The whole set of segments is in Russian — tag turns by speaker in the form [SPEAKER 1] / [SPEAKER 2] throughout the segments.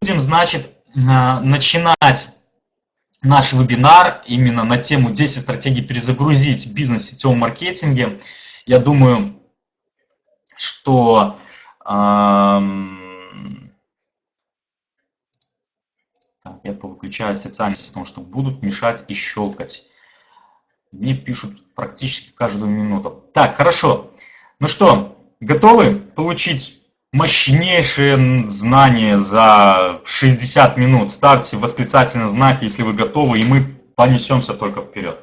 [SPEAKER 1] будем, значит, начинать наш вебинар именно на тему 10 стратегий перезагрузить бизнес в сетевом маркетинге. Я думаю, что эм, я повыключаю социальные сети, потому что будут мешать и щелкать. Мне пишут практически каждую минуту. Так, хорошо. Ну что, готовы получить мощнейшие знания за 60 минут? Ставьте восклицательный знак, если вы готовы, и мы понесемся только вперед.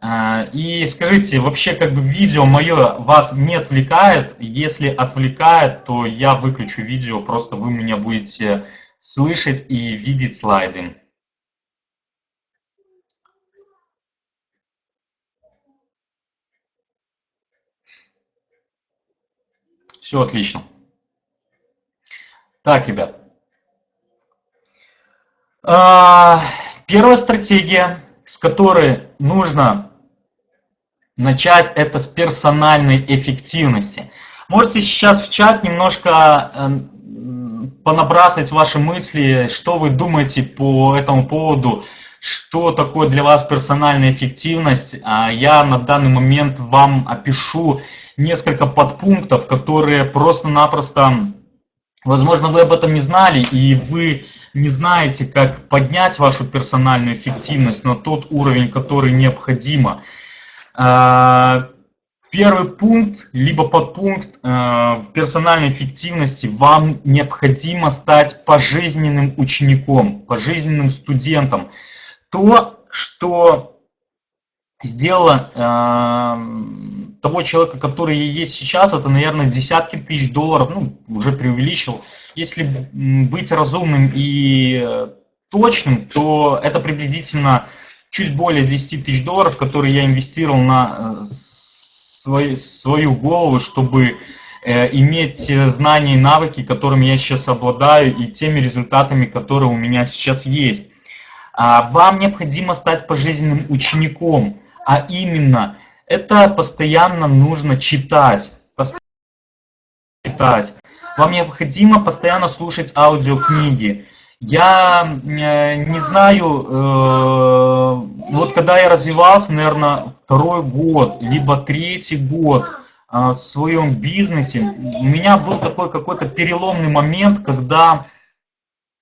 [SPEAKER 1] А, и скажите, вообще как бы видео мое вас не отвлекает? Если отвлекает, то я выключу видео, просто вы меня будете слышать и видеть слайды. Все отлично. Так, ребят. А, первая стратегия, с которой нужно начать, это с персональной эффективности. Можете сейчас в чат немножко эм, понабрасывать ваши мысли, что вы думаете по этому поводу, что такое для вас персональная эффективность. А я на данный момент вам опишу несколько подпунктов, которые просто-напросто, возможно, вы об этом не знали, и вы не знаете, как поднять вашу персональную эффективность на тот уровень, который необходимо. А, Первый пункт, либо подпункт э, персональной эффективности. Вам необходимо стать пожизненным учеником, пожизненным студентом. То, что сделало э, того человека, который есть сейчас, это, наверное, десятки тысяч долларов, ну, уже преувеличил. Если быть разумным и э, точным, то это приблизительно чуть более 10 тысяч долларов, которые я инвестировал на э, свой, свою голову, чтобы э, иметь знания и навыки, которыми я сейчас обладаю, и теми результатами, которые у меня сейчас есть. А, вам необходимо стать пожизненным учеником, а именно, это постоянно нужно читать. Постоянно читать. Вам необходимо постоянно слушать аудиокниги. Я э, не знаю, э, вот когда я развивался, наверное, второй год, либо третий год э, в своем бизнесе, у меня был такой какой-то переломный момент, когда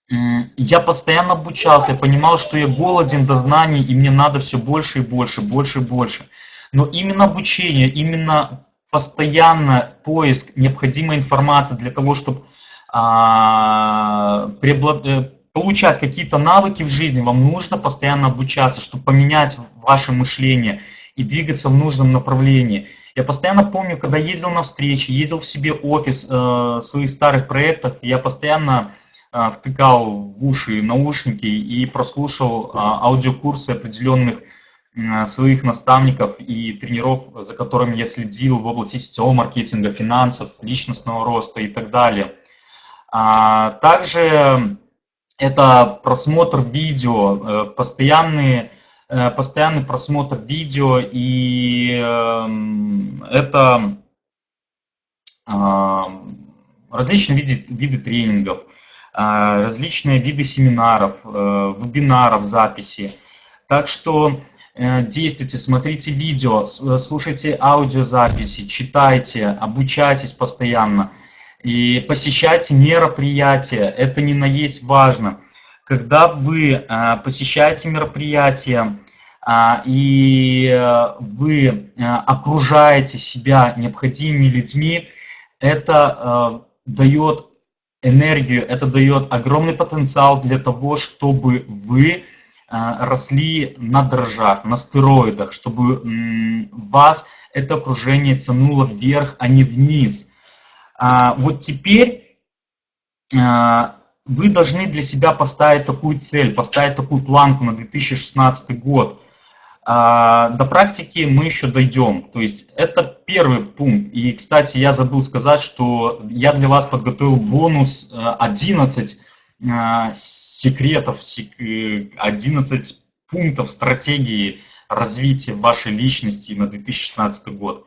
[SPEAKER 1] я постоянно обучался, я понимал, что я голоден до знаний, и мне надо все больше и больше, больше и больше. Но именно обучение, именно постоянно поиск необходимой информации для того, чтобы а, э, получать какие-то навыки в жизни, вам нужно постоянно обучаться, чтобы поменять ваше мышление и двигаться в нужном направлении. Я постоянно помню, когда ездил на встречи, ездил в себе офис э, своих старых проектах, я постоянно втыкал в уши наушники и прослушал э, аудиокурсы определенных э, своих наставников и тренеров, за которыми я следил в области сетевого маркетинга, финансов, личностного роста и так далее. А, также это просмотр видео, э, постоянный, э, постоянный просмотр видео, и эм, это различные виды, виды тренингов, различные виды семинаров, э, вебинаров, записи. Так что действуйте, смотрите видео, слушайте аудиозаписи, читайте, обучайтесь постоянно. И посещайте мероприятия, это не на есть важно. Когда вы а, посещаете мероприятия, а, и а, вы а, окружаете себя необходимыми людьми, это а, дает энергию, это дает огромный потенциал для того, чтобы вы а, росли на дрожжах, на стероидах, чтобы вас это окружение тянуло вверх, а не вниз – а, вот теперь а, вы должны для себя поставить такую цель, поставить такую планку на 2016 год. А, до практики мы еще дойдем. То есть это первый пункт. И, кстати, я забыл сказать, что я для вас подготовил бонус 11 секретов, 11 пунктов стратегии развития вашей личности на 2016 год.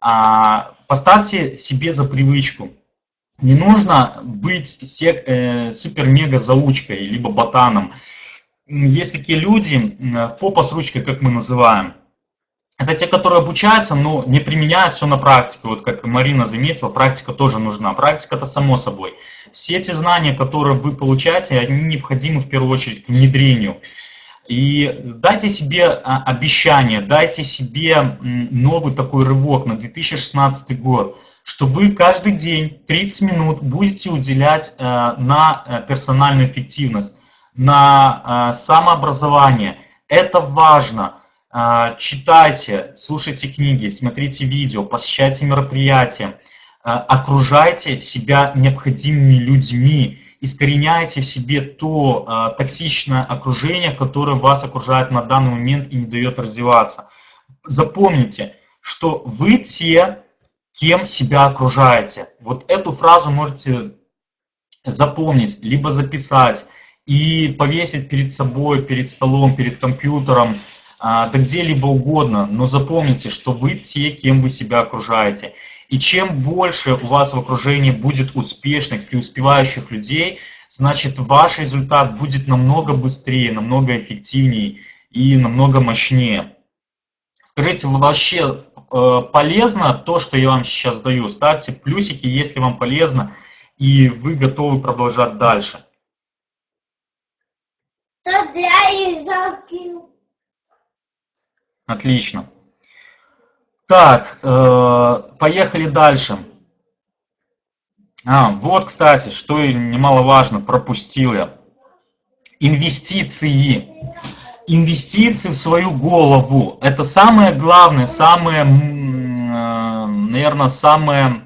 [SPEAKER 1] А, поставьте себе за привычку Не нужно быть сек, э, супер-мега-заучкой, либо ботаном. Есть такие люди, попа с ручкой, как мы называем. Это те, которые обучаются, но не применяют все на практике. Вот как Марина заметила, практика тоже нужна. Практика это само собой. Все эти знания, которые вы получаете, они необходимы в первую очередь к внедрению. И дайте себе а, обещание, дайте себе новый такой рывок на 2016 год, что вы каждый день 30 минут будете уделять э, на э, персональную эффективность, на э, самообразование. Это важно. Читайте, слушайте книги, смотрите видео, посещайте мероприятия, окружайте себя необходимыми людьми искореняете в себе то токсичное окружение, которое вас окружает на данный момент и не дает развиваться. Запомните, что вы те, кем себя окружаете. Вот эту фразу можете запомнить, либо записать и повесить перед собой, перед столом, перед компьютером, да где-либо угодно. Но запомните, что вы те, кем вы себя окружаете. И чем больше у вас в окружении будет успешных, преуспевающих людей, значит ваш результат будет намного быстрее, намного эффективнее и намного мощнее. Скажите, вообще э, полезно то, что я вам сейчас даю? Ставьте плюсики, если вам полезно, и вы готовы продолжать дальше. Отлично. Так, э, поехали дальше. А, вот, кстати, что немаловажно, пропустил я. Инвестиции. Инвестиции в свою голову. Это самое главное, самое, э, наверное, самое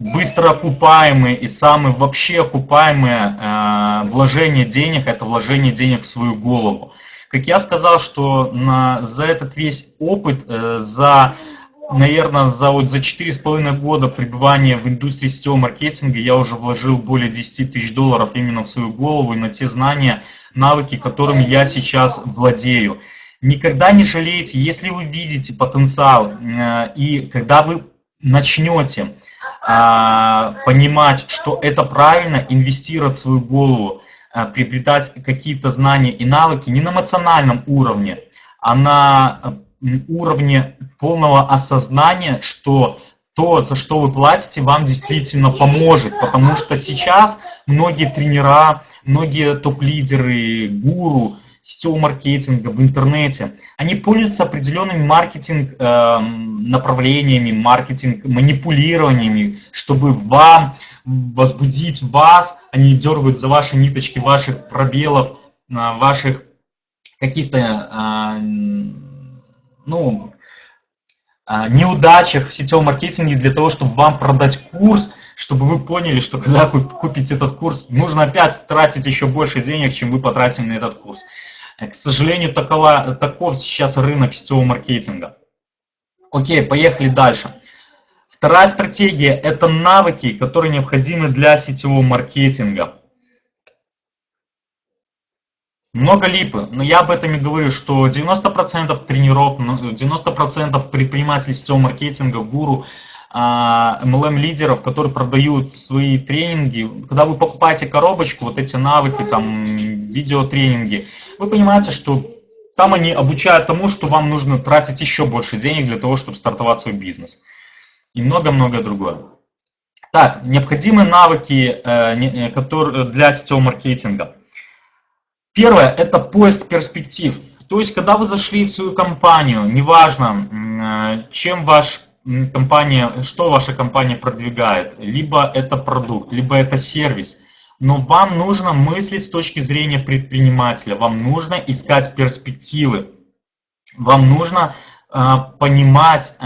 [SPEAKER 1] быстро окупаемые и самые вообще окупаемые э, вложение денег, это вложение денег в свою голову. Как я сказал, что на, за этот весь опыт, э, за наверное, за, вот, за 4,5 года пребывания в индустрии сетевого маркетинга я уже вложил более 10 тысяч долларов именно в свою голову и на те знания, навыки, которыми я сейчас владею. Никогда не жалейте, если вы видите потенциал, э, и когда вы начнете э, понимать, что это правильно, инвестировать в свою голову, э, приобретать какие-то знания и навыки не на эмоциональном уровне, а на уровне полного осознания, что то, за что вы платите, вам действительно поможет. Потому что сейчас многие тренера, многие топ-лидеры, гуру сетевого маркетинга в интернете, они пользуются определенными маркетинг э, направлениями, маркетинг манипулированиями, чтобы вам возбудить вас, они дергают за ваши ниточки, ваших пробелов, э, ваших каких-то э, ну, а, неудачах в сетевом маркетинге для того, чтобы вам продать курс, чтобы вы поняли, что когда вы купите этот курс, нужно опять тратить еще больше денег, чем вы потратили на этот курс. К сожалению, такова, таков сейчас рынок сетевого маркетинга. Окей, поехали дальше. Вторая стратегия – это навыки, которые необходимы для сетевого маркетинга. Много липы, но я об этом и говорю, что 90% тренеров, 90% ну, предпринимателей сетевого маркетинга, гуру, MLM-лидеров, а, которые продают свои тренинги, когда вы покупаете коробочку, вот эти навыки, там, видеотренинги, вы понимаете, что там они обучают тому, что вам нужно тратить еще больше денег для того, чтобы стартовать свой бизнес. И много-много другое. Так, необходимые навыки э, э, которые для сетевого маркетинга. Первое – это поиск перспектив. То есть, когда вы зашли в свою компанию, неважно, э, чем ваш компания, что ваша компания продвигает, либо это продукт, либо это сервис, но вам нужно мыслить с точки зрения предпринимателя, вам нужно искать перспективы, вам нужно э, понимать, э,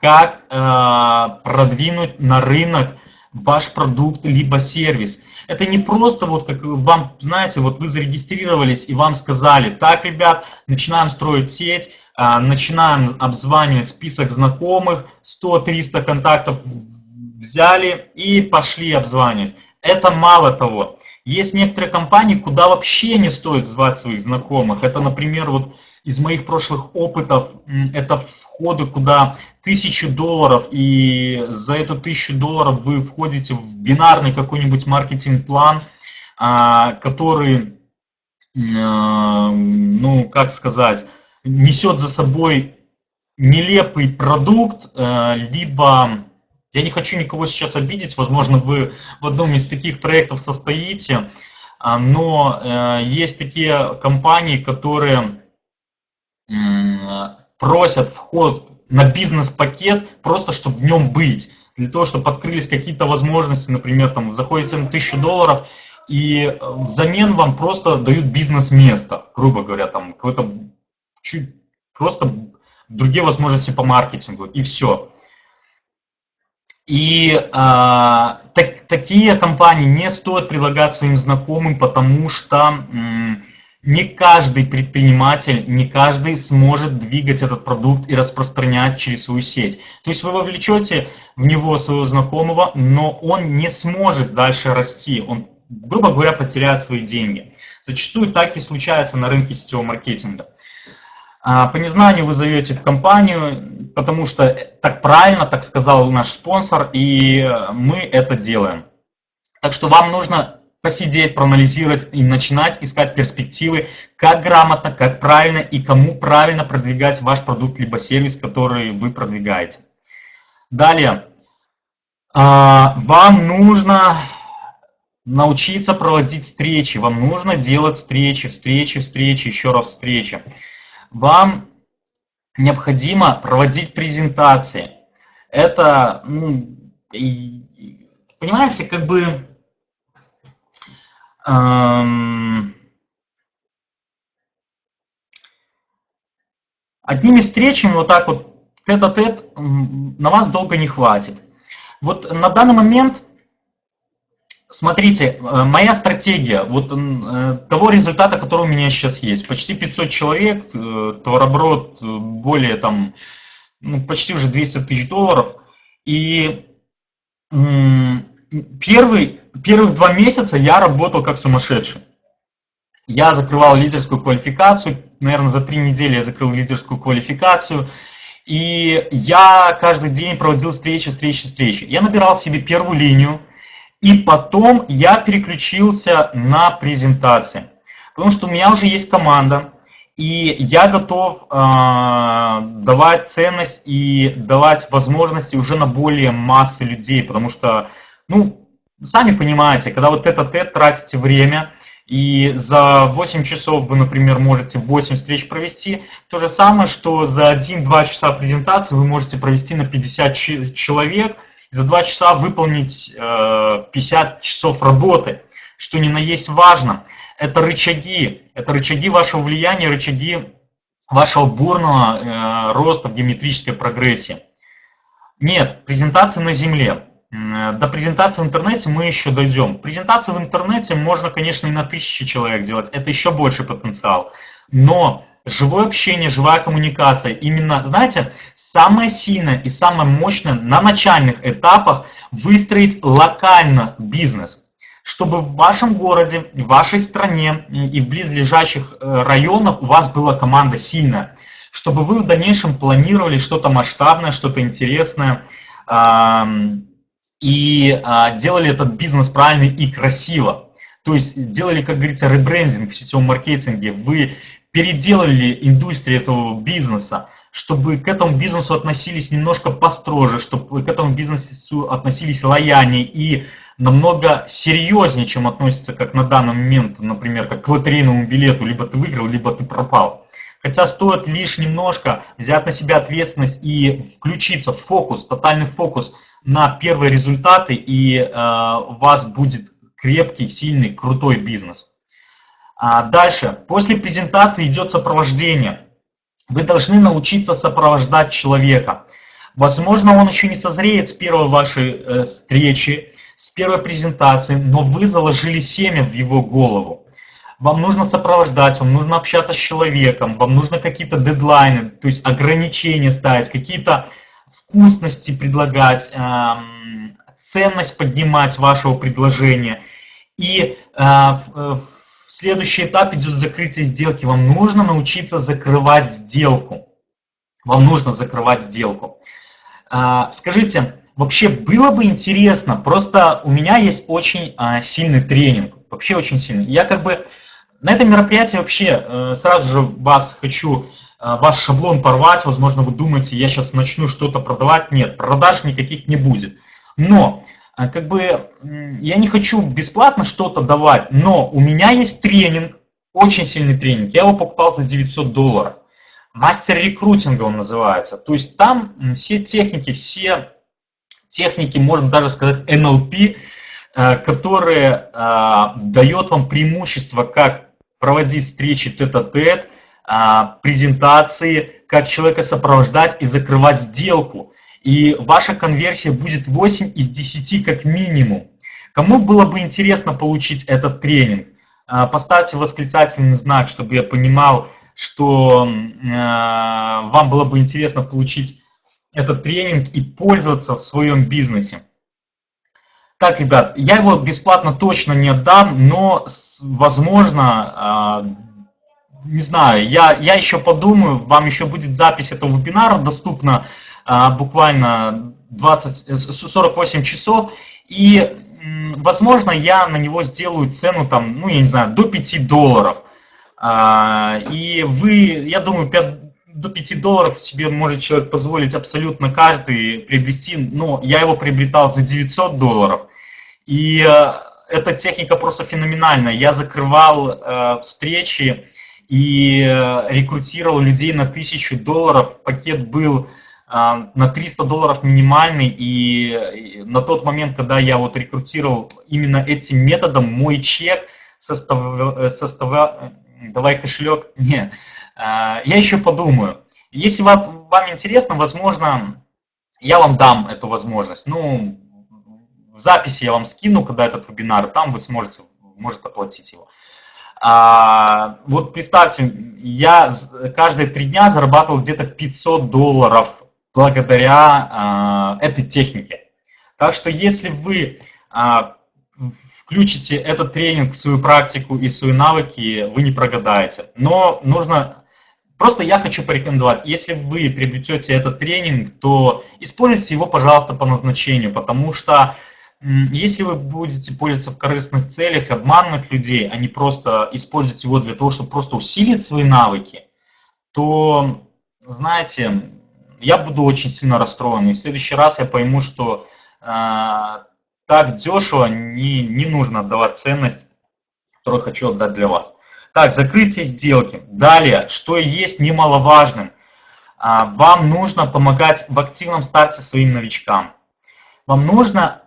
[SPEAKER 1] как э, продвинуть на рынок ваш продукт либо сервис. Это не просто вот как вам, знаете, вот вы зарегистрировались и вам сказали, так, ребят, начинаем строить сеть, а, начинаем обзванивать список знакомых, 100-300 контактов взяли и пошли обзванивать. Это мало того. Есть некоторые компании, куда вообще не стоит звать своих знакомых. Это, например, вот из моих прошлых опытов, это входы, куда тысячу долларов, и за эту тысячу долларов вы входите в бинарный какой-нибудь маркетинг-план, а, который, а, ну, как сказать, несет за собой нелепый продукт, а, либо я не хочу никого сейчас обидеть, возможно, вы в одном из таких проектов состоите, но э, есть такие компании, которые просят вход на бизнес-пакет просто, чтобы в нем быть, для того, чтобы открылись какие-то возможности, например, там заходите на 1000 долларов, и э, взамен вам просто дают бизнес-место, грубо говоря, там какое-то чуть просто другие возможности по маркетингу, и все. И а, так, такие компании не стоит предлагать своим знакомым, потому что м, не каждый предприниматель, не каждый сможет двигать этот продукт и распространять через свою сеть. То есть вы вовлечете в него своего знакомого, но он не сможет дальше расти, он, грубо говоря, потеряет свои деньги. Зачастую так и случается на рынке сетевого маркетинга. А, по незнанию вы зовете в компанию, потому что так правильно, так сказал наш спонсор, и мы это делаем. Так что вам нужно посидеть, проанализировать и начинать искать перспективы, как грамотно, как правильно и кому правильно продвигать ваш продукт либо сервис, который вы продвигаете. Далее, а, вам нужно научиться проводить встречи, вам нужно делать встречи, встречи, встречи, еще раз встречи вам необходимо проводить презентации. Это, ну, понимаете, как бы эм, одними встречами вот так вот тет-а-тет -тет, на вас долго не хватит. Вот на данный момент Смотрите, э, моя стратегия, вот э, того результата, который у меня сейчас есть, почти 500 человек, э, товарооборот более там, ну, почти уже 200 тысяч долларов, и первый, первых два месяца я работал как сумасшедший. Я закрывал лидерскую квалификацию, наверное, за три недели я закрыл лидерскую квалификацию, и я каждый день проводил встречи, встречи, встречи. Я набирал себе первую линию, и потом я переключился на презентации. Потому что у меня уже есть команда, и я готов э, давать ценность и давать возможности уже на более массы людей. Потому что, ну, сами понимаете, когда вот этот тет тратите время, и за 8 часов вы, например, можете 8 встреч провести, то же самое, что за 1-2 часа презентации вы можете провести на 50 человек, за два часа выполнить 50 э, часов работы, что ни на есть важно. Это рычаги, это рычаги вашего влияния, рычаги вашего бурного э, роста в геометрической прогрессии. Нет, презентации на земле. До презентации в интернете мы еще дойдем. Презентации в интернете можно, конечно, и на тысячи человек делать. Это еще больше потенциал. Но живое общение, живая коммуникация. Именно, знаете, самое сильное и самое мощное на начальных этапах выстроить локально бизнес, чтобы в вашем городе, в вашей стране и в близлежащих э, районах у вас была команда сильная, чтобы вы в дальнейшем планировали что-то масштабное, что-то интересное, и а, делали этот бизнес правильно и красиво. То есть делали, как говорится, ребрендинг в сетевом маркетинге. Вы переделали индустрию этого бизнеса, чтобы к этому бизнесу относились немножко построже, чтобы к этому бизнесу относились лояльнее и намного серьезнее, чем относится, как на данный момент, например, как к лотерейному билету, либо ты выиграл, либо ты пропал. Хотя стоит лишь немножко взять на себя ответственность и включиться в фокус, тотальный фокус на первые результаты, и э, у вас будет крепкий, сильный, крутой бизнес. А дальше, после презентации идет сопровождение. Вы должны научиться сопровождать человека. Возможно, он еще не созреет с первой вашей э, встречи, с первой презентации, но вы заложили семя в его голову. Вам нужно сопровождать, вам нужно общаться с человеком, вам нужно какие-то дедлайны, то есть ограничения ставить, какие-то вкусности предлагать, эм, ценность поднимать вашего предложения – И в следующий этап идет закрытие сделки. Вам нужно научиться закрывать сделку. Вам нужно закрывать сделку. Скажите, вообще было бы интересно, просто у меня есть очень сильный тренинг, вообще очень сильный. Я как бы на этом мероприятии вообще э, сразу же вас хочу, э, ваш шаблон порвать, возможно, вы думаете, я сейчас начну что-то продавать. Нет, продаж никаких не будет. Но, как бы, я не хочу бесплатно что-то давать, но у меня есть тренинг, очень сильный тренинг, я его покупал за 900 долларов. Мастер рекрутинга он называется. То есть там все техники, все техники, можно даже сказать NLP, которые дает вам преимущество как проводить встречи тет-а-тет, -тет, презентации, как человека сопровождать и закрывать сделку. И ваша конверсия будет 8 из 10 как минимум. Кому было бы интересно получить этот тренинг? А, поставьте восклицательный знак, чтобы я понимал, что а, вам было бы интересно получить этот тренинг и пользоваться в своем бизнесе. Так, ребят, я его бесплатно точно не отдам, но, возможно, а, не знаю, я, я еще подумаю, вам еще будет запись этого вебинара доступна буквально 20, 48 часов, и, возможно, я на него сделаю цену, там, ну, я не знаю, до 5 долларов. А, и вы, я думаю, 5, до 5 долларов себе может человек позволить абсолютно каждый приобрести, но я его приобретал за 900 долларов. И э, эта техника просто феноменальная. Я закрывал э, встречи и э, рекрутировал людей на 1000 долларов. Пакет был на 300 долларов минимальный, и на тот момент, когда я вот рекрутировал именно этим методом, мой чек состав, состав, давай кошелек, не, я еще подумаю. Если вам, вам интересно, возможно, я вам дам эту возможность. Ну, в записи я вам скину, когда этот вебинар, там вы сможете, может оплатить его. А, вот представьте, я каждые три дня зарабатывал где-то 500 долларов благодаря а, этой технике. Так что если вы а, включите этот тренинг в свою практику и свои навыки, вы не прогадаете. Но нужно... Просто я хочу порекомендовать, если вы приобретете этот тренинг, то используйте его, пожалуйста, по назначению, потому что если вы будете пользоваться в корыстных целях, обманывать людей, а не просто использовать его для того, чтобы просто усилить свои навыки, то, знаете, я буду очень сильно расстроен. И в следующий раз я пойму, что э, так дешево не, не нужно отдавать ценность, которую хочу отдать для вас. Так, закрытие сделки. Далее, что есть немаловажным. Э, вам нужно помогать в активном старте своим новичкам. Вам нужно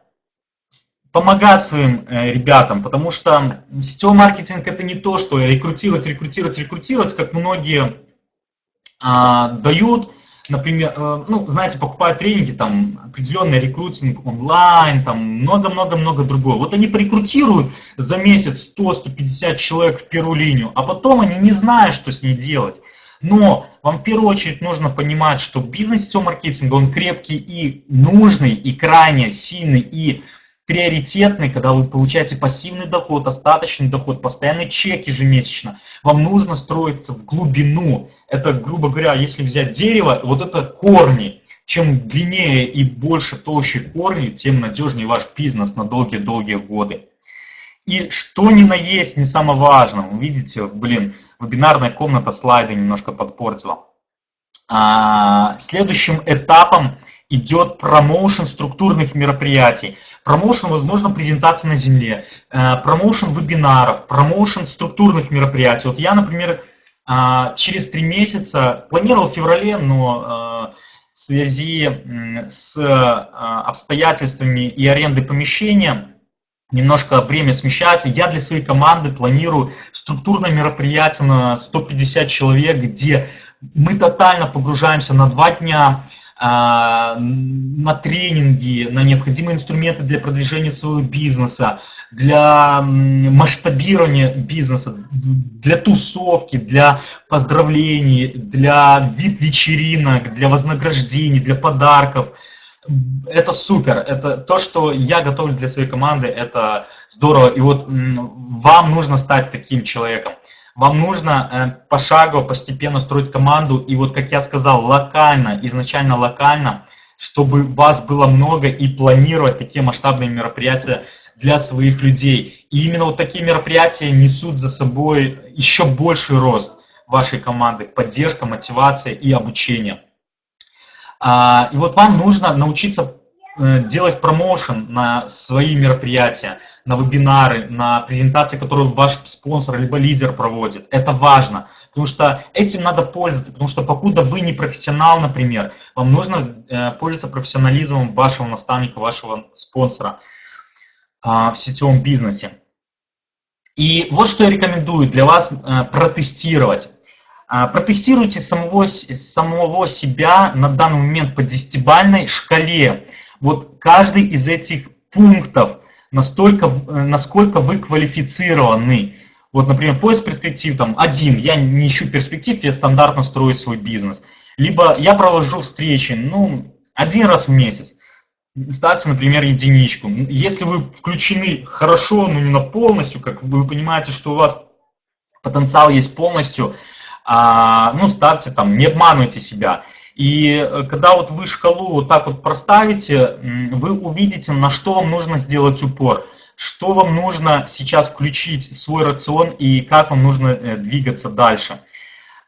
[SPEAKER 1] помогать своим э, ребятам, потому что сетевой маркетинг это не то, что рекрутировать, рекрутировать, рекрутировать, как многие а, дают, например, э, ну, знаете, покупают тренинги, там, определенный рекрутинг онлайн, там, много-много-много другого. Вот они порекрутируют за месяц 100-150 человек в первую линию, а потом они не знают, что с ней делать. Но вам в первую очередь нужно понимать, что бизнес сетевого маркетинга, он крепкий и нужный, и крайне сильный, и приоритетный, когда вы получаете пассивный доход, остаточный доход, постоянный чек ежемесячно, вам нужно строиться в глубину. Это, грубо говоря, если взять дерево, вот это корни. Чем длиннее и больше толще корни, тем надежнее ваш бизнес на долгие-долгие годы. И что ни на есть, не самое важное. Вы видите, блин, вебинарная комната слайды немножко подпортила. А, следующим этапом идет промоушен структурных мероприятий, промоушен, возможно, презентации на земле, э, промоушен вебинаров, промоушен структурных мероприятий. Вот я, например, э, через три месяца, планировал в феврале, но э, в связи с обстоятельствами и арендой помещения немножко время смещается. Я для своей команды планирую структурное мероприятие на 150 человек, где мы тотально погружаемся на два дня, на тренинги, на необходимые инструменты для продвижения своего бизнеса, для масштабирования бизнеса, для тусовки, для поздравлений, для вип-вечеринок, для вознаграждений, для подарков. это супер, это то, что я готовлю для своей команды, это здорово. И вот вам нужно стать таким человеком. Вам нужно э, пошагово, постепенно строить команду. И вот, как я сказал, локально, изначально локально, чтобы вас было много и планировать такие масштабные мероприятия для своих людей. И именно вот такие мероприятия несут за собой еще больший рост вашей команды, поддержка, мотивация и обучение. А, и вот вам нужно научиться делать промоушен на свои мероприятия, на вебинары, на презентации, которые ваш спонсор либо лидер проводит. Это важно, потому что этим надо пользоваться, потому что покуда вы не профессионал, например, вам нужно э, пользоваться профессионализмом вашего наставника, вашего спонсора а, в сетевом бизнесе. И вот что я рекомендую для вас э, протестировать. А, протестируйте самого, самого себя на данный момент по десятибальной шкале. Вот каждый из этих пунктов, настолько, э, насколько вы квалифицированы. Вот, например, поиск перспектив, там, один, я не ищу перспектив, я стандартно строю свой бизнес. Либо я провожу встречи, ну, один раз в месяц. Ставьте, например, единичку. Если вы включены хорошо, но не на полностью, как вы понимаете, что у вас потенциал есть полностью, а, ну, ставьте там, не обманывайте себя. И э, когда вот вы шкалу вот так вот проставите, вы увидите, на что вам нужно сделать упор, что вам нужно сейчас включить в свой рацион и как вам нужно э, двигаться дальше.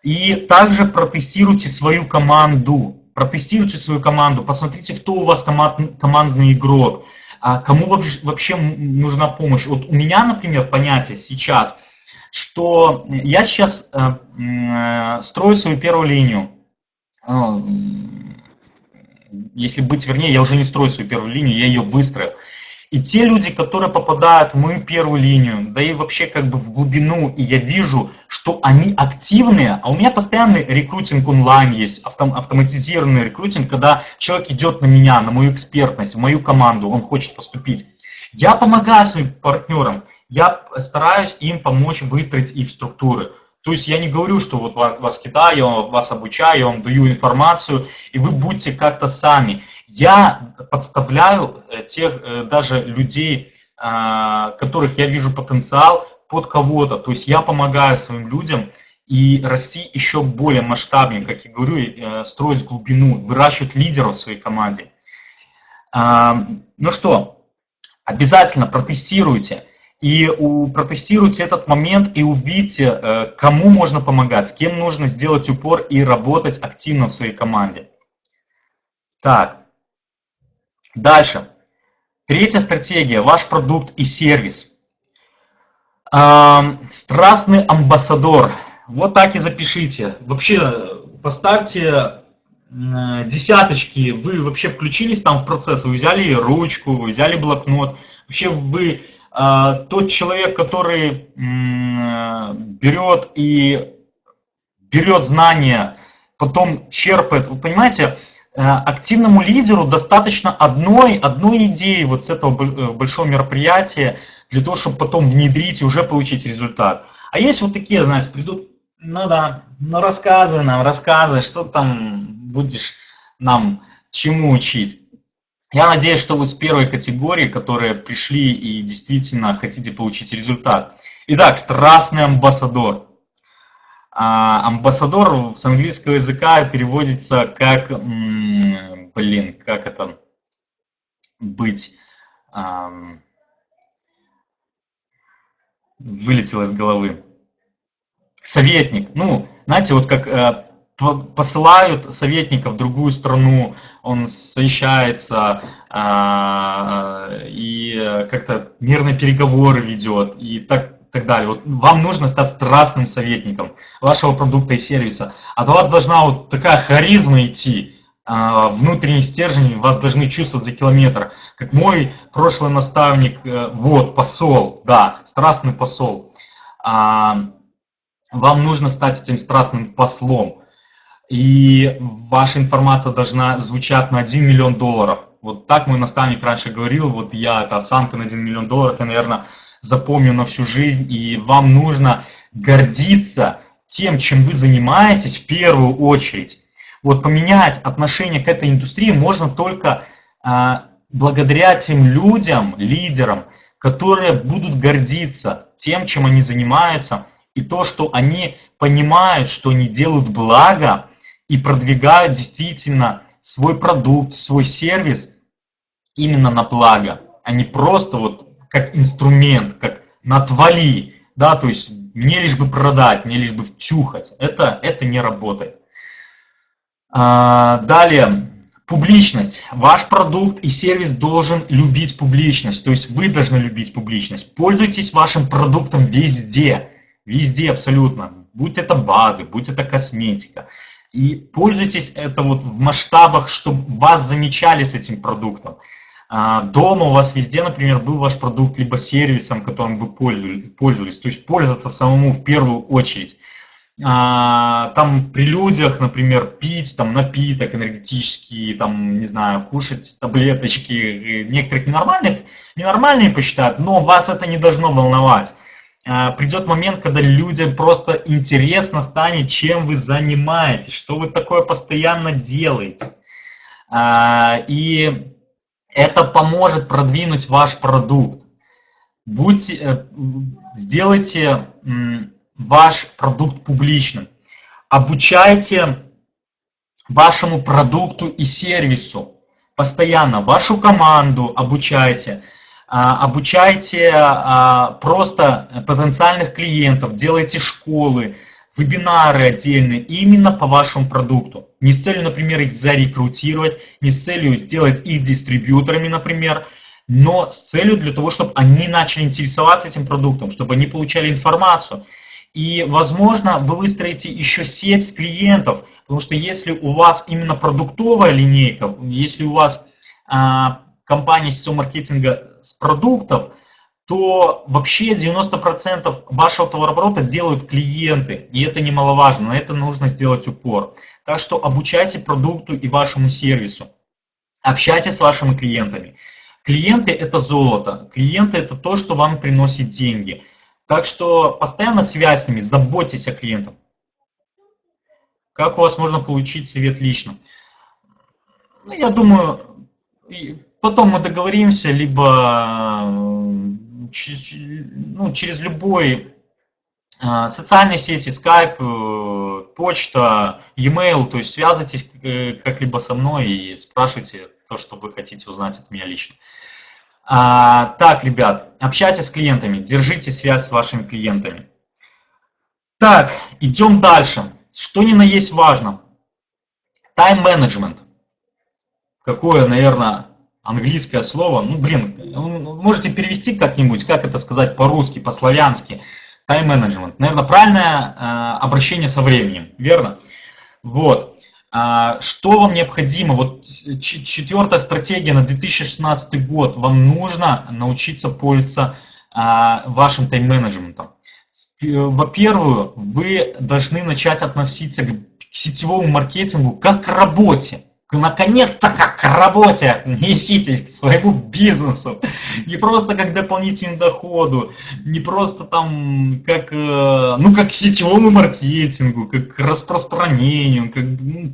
[SPEAKER 1] И также протестируйте свою команду, протестируйте свою команду, посмотрите, кто у вас команд, командный игрок, а кому вообще нужна помощь. Вот у меня, например, понятие сейчас – что я сейчас э, строю свою первую линию. Э, если быть вернее, я уже не строю свою первую линию, я ее выстроил. И те люди, которые попадают в мою первую линию, да и вообще как бы в глубину, и я вижу, что они активные, а у меня постоянный рекрутинг онлайн есть, автом, автоматизированный рекрутинг, когда человек идет на меня, на мою экспертность, в мою команду, он хочет поступить. Я помогаю своим партнерам, я стараюсь им помочь выстроить их структуры. То есть я не говорю, что вот вас кидаю, я вас обучаю, я вам даю информацию, и вы будете как-то сами. Я подставляю э, тех э, даже людей, а, которых я вижу потенциал, под кого-то. То есть я помогаю своим людям и расти еще более масштабнее, как я говорю, э, строить глубину, выращивать лидеров в своей команде. А, ну что, обязательно протестируйте. И у, протестируйте этот момент и увидите, э, кому можно помогать, с кем нужно сделать упор и работать активно в своей команде. Так, дальше. Третья стратегия – ваш продукт и сервис. Страстный амбассадор. Вот так и запишите. Вообще поставьте десяточки. Вы вообще включились там в процесс, вы взяли ручку, вы взяли блокнот. Вообще вы а, тот человек, который берет и берет знания, потом черпает, вы понимаете, э, активному лидеру достаточно одной, одной идеи вот с этого э, большого мероприятия для того, чтобы потом внедрить и уже получить результат. А есть вот такие, знаете, придут, ну да, ну рассказывай нам, рассказывай, что там будешь нам чему учить. Я надеюсь, что вы с первой категории, которые пришли и действительно хотите получить результат. Итак, страстный амбассадор. А, амбассадор с английского языка переводится как, блин, как это быть, вылетело из головы. Советник. Ну, знаете, вот как э, посылают советника в другую страну, он совещается э, и как-то мирные переговоры ведет и так, так далее. Вот вам нужно стать страстным советником вашего продукта и сервиса. От вас должна вот такая харизма идти, э, внутренний стержень вас должны чувствовать за километр. Как мой прошлый наставник, э, вот, посол, да, страстный посол. Э, вам нужно стать этим страстным послом и ваша информация должна звучать на 1 миллион долларов. Вот так мой наставник раньше говорил, вот я это осанка на 1 миллион долларов, я, наверное, запомню на всю жизнь, и вам нужно гордиться тем, чем вы занимаетесь в первую очередь. Вот поменять отношение к этой индустрии можно только а, благодаря тем людям, лидерам, которые будут гордиться тем, чем они занимаются, и то, что они понимают, что они делают благо и продвигают действительно свой продукт, свой сервис именно на благо, а не просто вот как инструмент, как натвали, да, то есть мне лишь бы продать, мне лишь бы втюхать. Это, это не работает. А, далее, публичность. Ваш продукт и сервис должен любить публичность, то есть вы должны любить публичность. Пользуйтесь вашим продуктом везде, везде абсолютно. Будь это БАДы, будь это косметика. И пользуйтесь это вот в масштабах, чтобы вас замечали с этим продуктом. А, дома у вас везде, например, был ваш продукт либо сервисом, которым вы пользовались. То есть пользоваться самому в первую очередь. А, там при людях, например, пить там напиток энергетический, там, не знаю, кушать таблеточки, некоторых ненормальных, ненормальные посчитают, но вас это не должно волновать. А, придет момент, когда людям просто интересно станет, чем вы занимаетесь, что вы такое постоянно делаете. И это поможет продвинуть ваш продукт. Будьте, э, сделайте ваш продукт публичным. Обучайте вашему продукту и сервису постоянно, вашу команду обучайте, а, обучайте а, просто потенциальных клиентов, делайте школы, вебинары отдельные именно по вашему продукту. Не с целью, например, их зарекрутировать, не с целью сделать их дистрибьюторами, например, но с целью для того, чтобы они начали интересоваться этим продуктом, чтобы они получали информацию. И, возможно, вы выстроите еще сеть клиентов, потому что если у вас именно продуктовая линейка, если у вас а, компания сетевого маркетинга с продуктов, то вообще 90% вашего товарооборота делают клиенты, и это немаловажно, на это нужно сделать упор. Так что обучайте продукту и вашему сервису, общайтесь с вашими клиентами. Клиенты – это золото, клиенты – это то, что вам приносит деньги. Так что постоянно связь с ними, заботьтесь о клиентах. Как у вас можно получить совет лично? Ну, я думаю, потом мы договоримся, либо ну, через любой а, социальные сети, Skype, э, почта, e-mail, то есть связывайтесь э, как-либо со мной и спрашивайте то, что вы хотите узнать от меня лично. А, так, ребят, общайтесь с клиентами, держите связь с вашими клиентами. Так, идем дальше. Что ни на есть важно. Тайм-менеджмент. Какое, наверное, английское слово, ну, блин, можете перевести как-нибудь, как это сказать по-русски, по-славянски, тайм-менеджмент. Наверное, правильное э, обращение со временем, верно? Вот. А, что вам необходимо? Вот четвертая стратегия на 2016 год. Вам нужно научиться пользоваться а, вашим тайм-менеджментом. Во-первых, вы должны начать относиться к сетевому маркетингу как к работе наконец-то как к работе неситесь к своему бизнесу. Не просто как дополнительному доходу, не просто там как, э, ну, как к сетевому маркетингу, как к распространению, как, ну,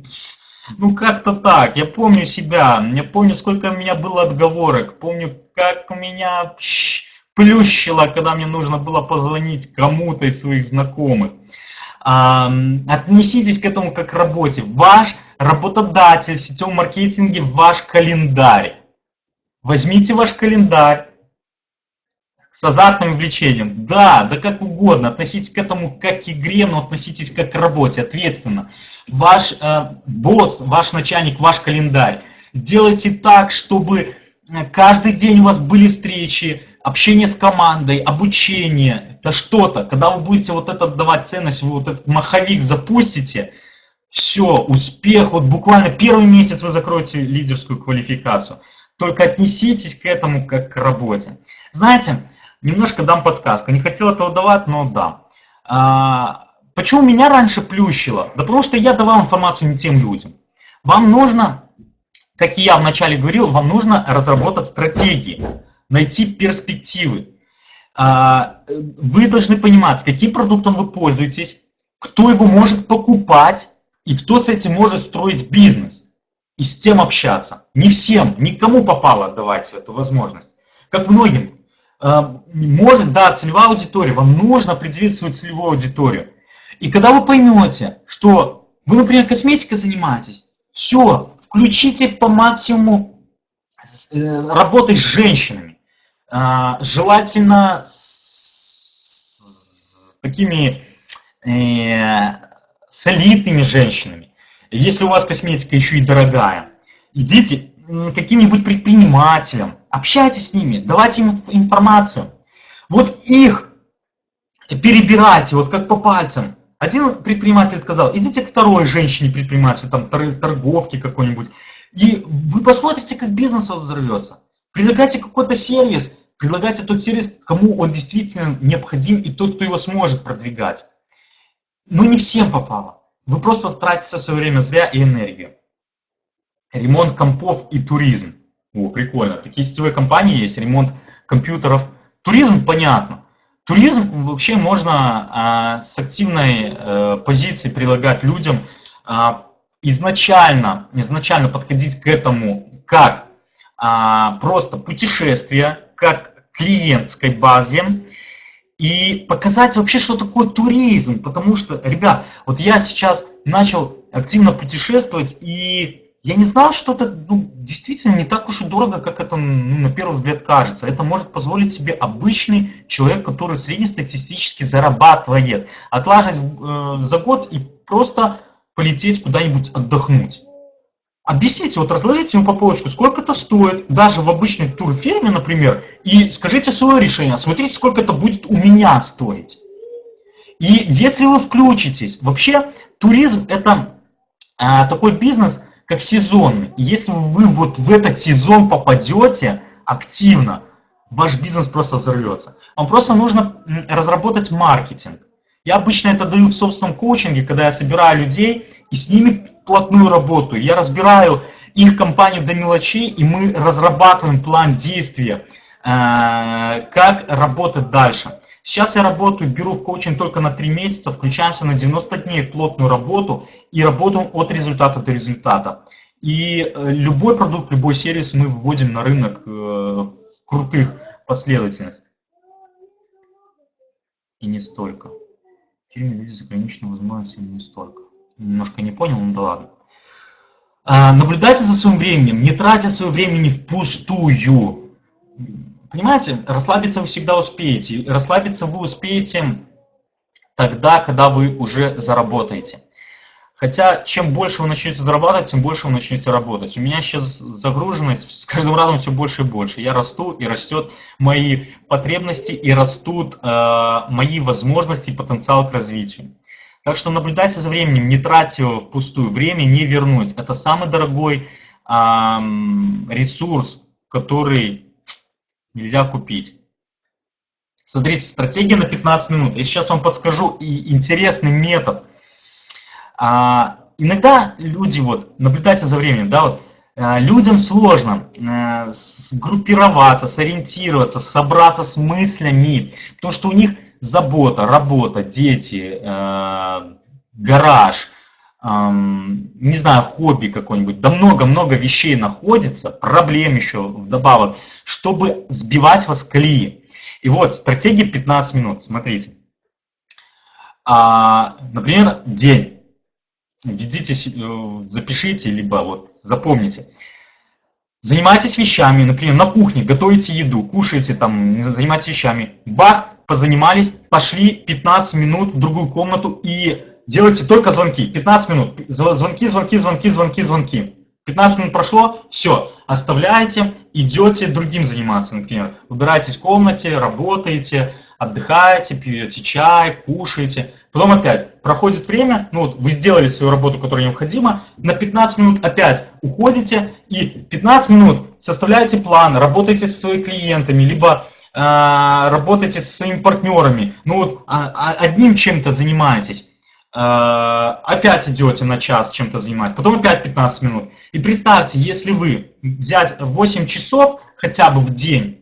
[SPEAKER 1] ну как-то так. Я помню себя, я помню, сколько у меня было отговорок, помню, как меня плющило, когда мне нужно было позвонить кому-то из своих знакомых. Отнеситесь к этому как к работе. Ваш работодатель в сетевом маркетинге ваш календарь. Возьмите ваш календарь с азартным влечением. Да, да как угодно. Относитесь к этому как к игре, но относитесь как к работе, ответственно. Ваш э, босс, ваш начальник, ваш календарь. Сделайте так, чтобы э, каждый день у вас были встречи, общение с командой, обучение, это что-то. Когда вы будете вот это давать ценность, вы вот этот маховик запустите, все, успех, вот буквально первый месяц вы закроете лидерскую квалификацию. Только отнеситесь к этому как к работе. Знаете, немножко дам подсказку. Не хотел этого давать, но да. А, почему меня раньше плющило? Да потому что я давал информацию не тем людям. Вам нужно, как и я вначале говорил, вам нужно разработать стратегии, найти перспективы. А, вы должны понимать, каким продуктом вы пользуетесь, кто его может покупать, и кто с этим может строить бизнес? и с тем общаться. Не всем, никому попало отдавать эту возможность. Как многим. Э, может, да, целевая аудитория, вам нужно определить свою целевую аудиторию. И когда вы поймете, что вы, например, косметикой занимаетесь, все, включите по максимуму э, работать с женщинами. Э, желательно с такими солидными женщинами. Если у вас косметика еще и дорогая, идите каким-нибудь предпринимателям, общайтесь с ними, давайте им информацию. Вот их перебирайте, вот как по пальцам. Один предприниматель сказал, идите к второй женщине-предпринимателю, там торговке какой-нибудь, и вы посмотрите, как бизнес взорвется. Предлагайте какой-то сервис, предлагайте тот сервис, кому он действительно необходим, и тот, кто его сможет продвигать. Но не всем попало. Вы просто тратите свое время зря и энергию. Ремонт компов и туризм. О, прикольно. Такие сетевые компании есть, ремонт компьютеров. Туризм, понятно. Туризм вообще можно а, с активной а, позиции предлагать людям а, изначально, изначально подходить к этому как а, просто путешествие, как клиентской базе, и показать вообще, что такое туризм. Потому что, ребят, вот я сейчас начал активно путешествовать, и я не знал, что это ну, действительно не так уж и дорого, как это ну, на первый взгляд кажется. Это может позволить себе обычный человек, который среднестатистически зарабатывает, отлаживать э, за год и просто полететь куда-нибудь отдохнуть. Объясните, вот разложите ему по полочку, сколько это стоит, даже в обычной турфирме, например, и скажите свое решение, смотрите, сколько это будет у меня стоить. И если вы включитесь, вообще туризм это а, такой бизнес, как сезонный. И если вы вот в этот сезон попадете активно, ваш бизнес просто взорвется. Вам просто нужно разработать маркетинг. Я обычно это даю в собственном коучинге, когда я собираю людей и с ними плотную работу. Я разбираю их компанию до мелочей, и мы разрабатываем план действия, э, как работать дальше. Сейчас я работаю, беру в коучинг только на 3 месяца, включаемся на 90 дней в плотную работу и работаем от результата до результата. И э, любой продукт, любой сервис мы вводим на рынок э, в крутых последовательностях. И не столько фильме люди с ограниченной возможностью не столько. Немножко не понял, ну да ладно. А, наблюдайте за своим временем, не тратя свое времени впустую. Понимаете, расслабиться вы всегда успеете. Расслабиться вы успеете тогда, когда вы уже заработаете. Хотя, чем больше вы начнете зарабатывать, тем больше вы начнете работать. У меня сейчас загруженность с каждым разом все больше и больше. Я расту, и растет мои потребности, и растут э, мои возможности и потенциал к развитию. Так что наблюдайте за временем, не тратьте его впустую. Время не вернуть. Это самый дорогой э, ресурс, который нельзя купить. Смотрите, стратегия на 15 минут. Я сейчас вам подскажу и интересный метод – а, иногда люди, вот, наблюдайте за временем, да, вот, а, людям сложно а, сгруппироваться, сориентироваться, собраться с мыслями, потому что у них забота, работа, дети, а, гараж, не знаю, хобби какое-нибудь, да много-много вещей находится, проблем еще вдобавок, чтобы сбивать вас колеи. И вот стратегия 15 минут, смотрите. Например, день введите, э, запишите, либо вот запомните. Занимайтесь вещами, например, на кухне, готовите еду, кушаете там, занимайтесь вещами. Бах, позанимались, пошли 15 минут в другую комнату и делайте только звонки. 15 минут. Звонки, звонки, звонки, звонки, звонки. 15 минут прошло, все, оставляете, идете другим заниматься, например. Убираетесь в комнате, работаете, отдыхаете, пьете чай, кушаете. Потом опять проходит время, ну вот вы сделали свою работу, которая необходима, на 15 минут опять уходите и 15 минут составляете план, работаете со своими клиентами, либо э, работаете со своими партнерами, ну вот а, а, одним чем-то занимаетесь. Э, опять идете на час чем-то занимать, потом опять 15 минут. И представьте, если вы взять 8 часов хотя бы в день,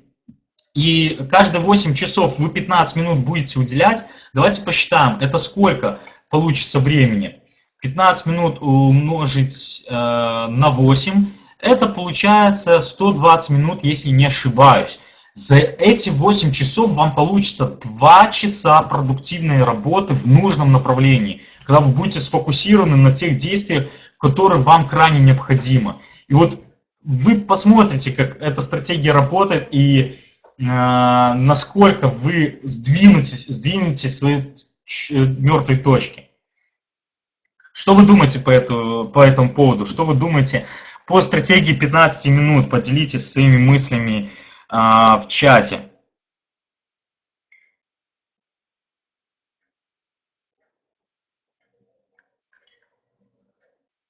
[SPEAKER 1] и каждые 8 часов вы 15 минут будете уделять, давайте посчитаем, это сколько получится времени. 15 минут умножить э, на 8, это получается 120 минут, если не ошибаюсь. За эти 8 часов вам получится 2 часа продуктивной работы в нужном направлении, когда вы будете сфокусированы на тех действиях, которые вам крайне необходимы. И вот вы посмотрите, как эта стратегия работает и насколько вы сдвинетесь, сдвинете свои мертвые точки. Что вы думаете по, эту, по этому поводу? Что вы думаете по стратегии 15 минут? Поделитесь своими мыслями а, в чате.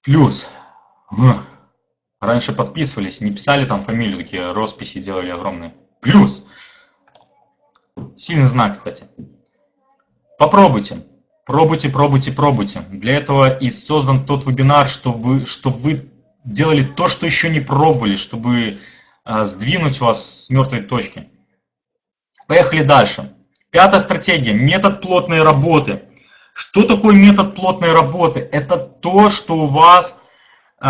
[SPEAKER 1] Плюс. Раньше подписывались, не писали там фамилию, такие росписи делали огромные. Плюс. Сильный знак, кстати. Попробуйте. Пробуйте, пробуйте, пробуйте. Для этого и создан тот вебинар, чтобы, чтобы вы делали то, что еще не пробовали, чтобы э, сдвинуть вас с мертвой точки. Поехали дальше. Пятая стратегия. Метод плотной работы. Что такое метод плотной работы? Это то, что у вас э,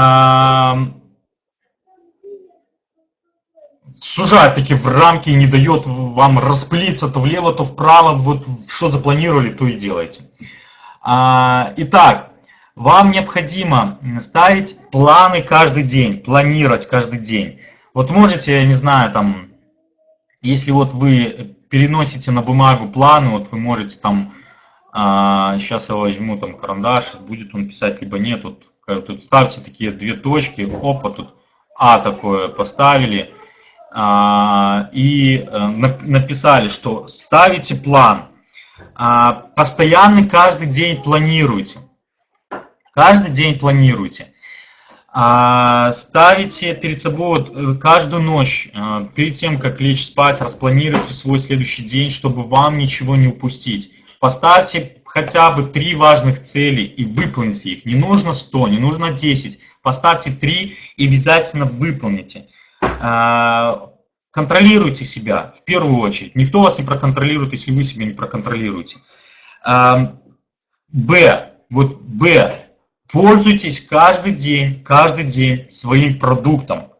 [SPEAKER 1] сужает таки в рамки и не дает вам расплиться то влево, то вправо. Вот что запланировали, то и делайте. А, итак, вам необходимо ставить планы каждый день, планировать каждый день. Вот можете, я не знаю, там, если вот вы переносите на бумагу планы, вот вы можете там, а, сейчас я возьму там карандаш, будет он писать, либо нет, тут, тут ставьте такие две точки, опа, тут А такое поставили, а, и э, написали, что ставите план, а, постоянно каждый день планируйте, каждый день планируйте. А, ставите перед собой вот э, каждую ночь, перед тем, как лечь спать, распланируйте свой следующий день, чтобы вам ничего не упустить. Поставьте хотя бы три важных цели и выполните их. Не нужно 100, не нужно 10. Поставьте три и обязательно выполните. А, контролируйте себя в первую очередь. Никто вас не проконтролирует, если вы себя не проконтролируете. А, Б. Вот Б. Пользуйтесь каждый день, каждый день своим продуктом.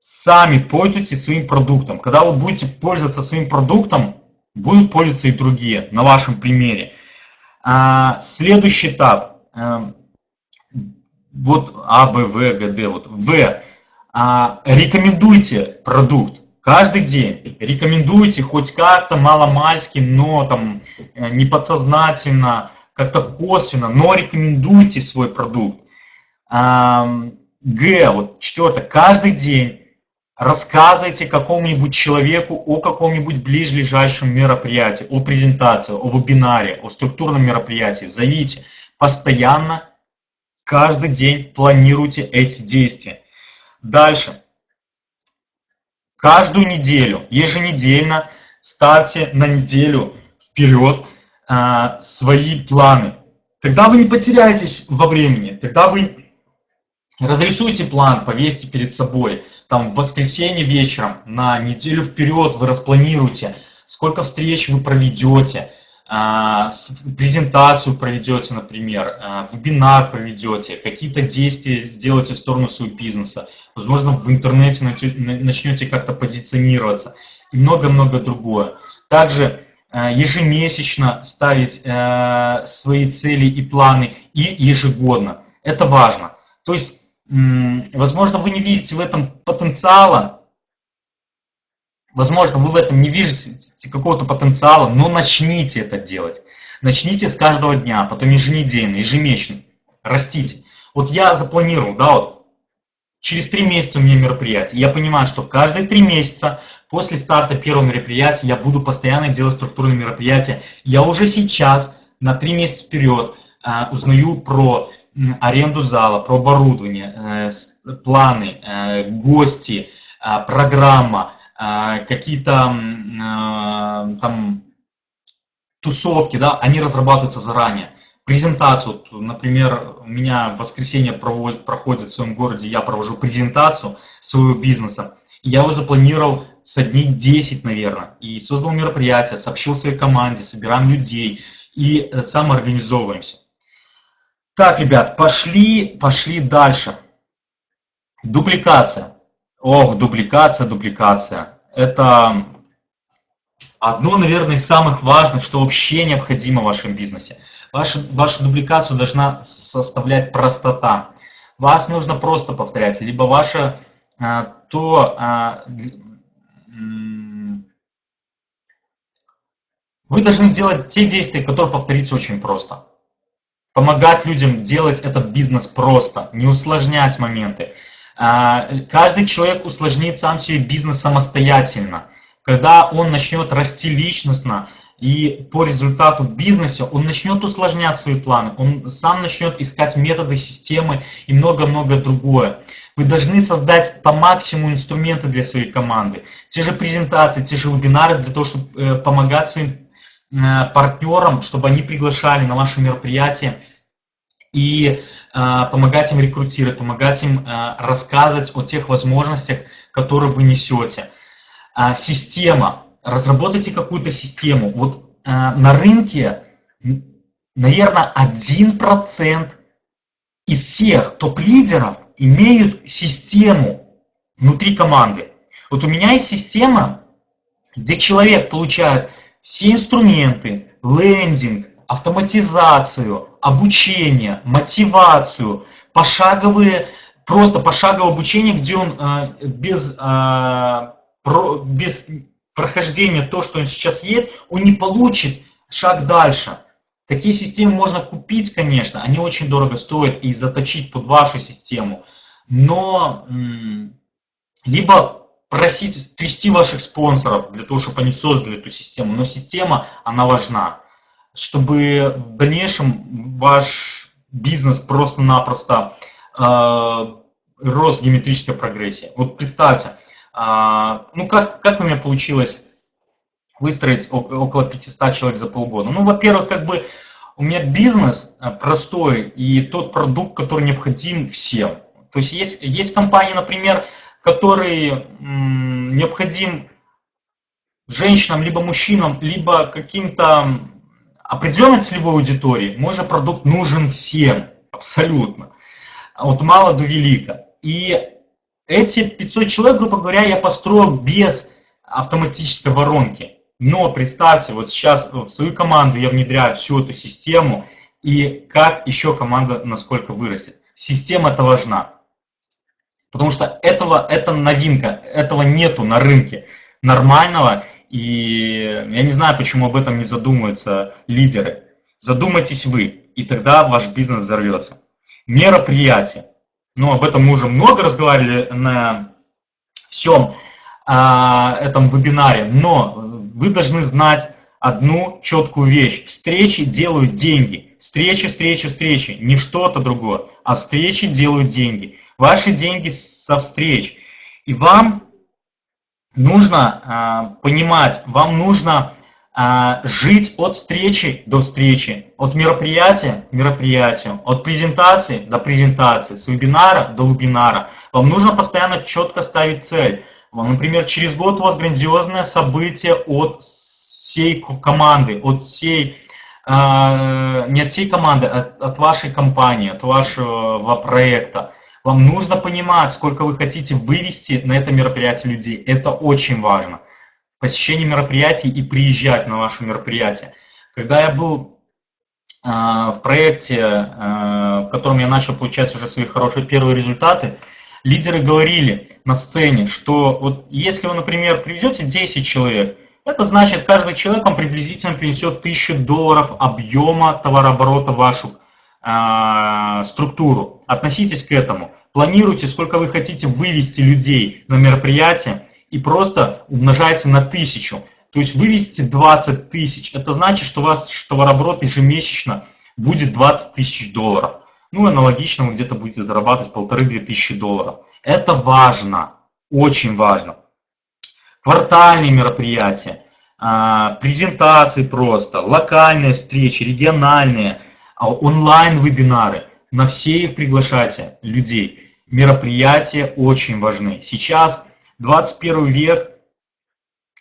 [SPEAKER 1] Сами пользуйтесь своим продуктом. Когда вы будете пользоваться своим продуктом, будут пользоваться и другие, на вашем примере. А, следующий этап. Вот А, Б, В, Г, Д. Вот В а, рекомендуйте продукт каждый день. Рекомендуйте хоть как-то маломальски, но там э, не подсознательно, как-то косвенно, но рекомендуйте свой продукт. А, Г, вот четвертое, каждый день рассказывайте какому-нибудь человеку о каком-нибудь ближайшем мероприятии, о презентации, о вебинаре, о структурном мероприятии. Зовите. Постоянно, каждый день планируйте эти действия. Дальше. Каждую неделю, еженедельно ставьте на неделю вперед а, свои планы. Тогда вы не потеряетесь во времени, тогда вы разрисуйте план, повесьте перед собой. Там в воскресенье вечером на неделю вперед вы распланируете, сколько встреч вы проведете, презентацию проведете, например, а, вебинар проведете, какие-то действия сделаете в сторону своего бизнеса, возможно, в интернете начнете как-то позиционироваться и много-много другое. Также а, ежемесячно ставить свои цели и планы и ежегодно. Это важно. То есть, возможно, вы не видите в этом потенциала, Возможно, вы в этом не видите какого-то потенциала, но начните это делать. Начните с каждого дня, потом еженедельно, ежемесячно. Растите. Вот я запланировал, да, вот, через три месяца у меня мероприятие. Я понимаю, что каждые три месяца после старта первого мероприятия я буду постоянно делать структурные мероприятия. Я уже сейчас на три месяца вперед э, узнаю про аренду зала, про оборудование, э, планы, э, гости, э, программа, какие-то а, там тусовки, да, они разрабатываются заранее. Презентацию, например, у меня в воскресенье проводит, проходит в своем городе, я провожу презентацию своего бизнеса. Я его запланировал со дней 10, наверное, и создал мероприятие, сообщил своей команде, собираем людей и э, самоорганизовываемся. Так, ребят, пошли, пошли дальше. Дупликация. Ох, дупликация, дупликация. Это одно, наверное, из самых важных, что вообще необходимо в вашем бизнесе. Ваша, вашу дубликацию должна составлять простота. Вас нужно просто повторять, либо ваше а, то а, вы должны делать те действия, которые повториться очень просто. Помогать людям делать этот бизнес просто, не усложнять моменты. А, каждый человек усложнит сам себе бизнес самостоятельно. Когда он начнет расти личностно и по результату в бизнесе, он начнет усложнять свои планы, он сам начнет искать методы, системы и много-много другое. Вы должны создать по максимуму инструменты для своей команды. Те же презентации, те же вебинары для того, чтобы э, помогать своим э, партнерам, чтобы они приглашали на ваши мероприятия и э, помогать им рекрутировать, помогать им рассказывать о тех возможностях, которые вы несете. А, система. Разработайте какую-то систему. Вот на рынке, наверное, 1% из всех топ-лидеров имеют систему внутри команды. Вот у меня есть система, где человек получает все инструменты, лендинг, автоматизацию, обучение, мотивацию, пошаговые, просто пошаговое обучение, где он э, без, э, про, без прохождения то, что он сейчас есть, он не получит шаг дальше. Такие системы можно купить, конечно, они очень дорого стоят и заточить под вашу систему, но либо просить, трясти ваших спонсоров для того, чтобы они создали эту систему, но система, она важна, чтобы в дальнейшем ваш бизнес просто-напросто э, рос геометрической прогрессии. Вот представьте, э, ну как, как у меня получилось выстроить около 500 человек за полгода. Ну, во-первых, как бы у меня бизнес э, простой и тот продукт, который необходим всем. То есть есть, есть компании, например, которые необходим женщинам, либо мужчинам, либо каким-то определенной целевой аудитории. Мой же продукт нужен всем, абсолютно. От мала до велика. И эти 500 человек, грубо говоря, я построил без автоматической воронки. Но представьте, вот сейчас в свою команду я внедряю всю эту систему, и как еще команда насколько вырастет. Система это важна. Потому что этого, это новинка, этого нету на рынке нормального, и я не знаю, почему об этом не задумываются лидеры. Задумайтесь вы, и тогда ваш бизнес взорвется. Мероприятие. Ну, об этом мы уже много разговаривали на всем а, этом вебинаре, но вы должны знать одну четкую вещь. Встречи делают деньги. Встречи, встречи, встречи. Не что-то другое, а встречи делают деньги. Ваши деньги со встреч. И вам нужно э, понимать, вам нужно э, жить от встречи до встречи, от мероприятия к мероприятию, от презентации до презентации, с вебинара до вебинара. Вам нужно постоянно четко ставить цель. Например, через год у вас грандиозное событие от всей команды, от всей, э, не от всей команды, а от вашей компании, от вашего проекта. Вам нужно понимать, сколько вы хотите вывести на это мероприятие людей. Это очень важно. Посещение мероприятий и приезжать на ваше мероприятие. Когда я был э, в проекте, э, в котором я начал получать уже свои хорошие первые результаты, лидеры говорили на сцене, что вот если вы, например, привезете 10 человек, это значит, каждый человек вам приблизительно принесет 1000 долларов объема товарооборота в вашу э, структуру. Относитесь к этому. Планируйте, сколько вы хотите вывести людей на мероприятие и просто умножайте на тысячу. То есть вывести 20 тысяч. Это значит, что у вас товарооборот ежемесячно будет 20 тысяч долларов. Ну, аналогично вы где-то будете зарабатывать полторы-две тысячи долларов. Это важно, очень важно. Квартальные мероприятия, а, презентации просто, локальные встречи, региональные, а, онлайн-вебинары. На все их приглашайте людей. Мероприятия очень важны. Сейчас 21 век,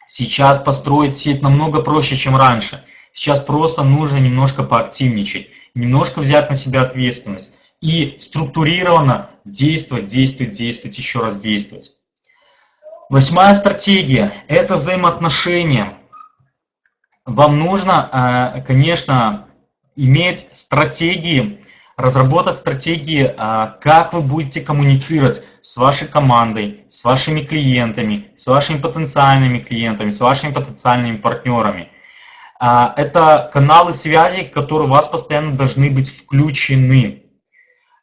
[SPEAKER 1] сейчас построить сеть намного проще, чем раньше. Сейчас просто нужно немножко поактивничать, немножко взять на себя ответственность и структурированно действовать, действовать, действовать, еще раз действовать. Восьмая стратегия – это взаимоотношения. Вам нужно, э, конечно, иметь стратегии, разработать стратегии, э, как вы будете коммуницировать с вашей командой, с вашими клиентами, с вашими потенциальными клиентами, с вашими потенциальными партнерами. Э, это каналы связи, которые у вас постоянно должны быть включены.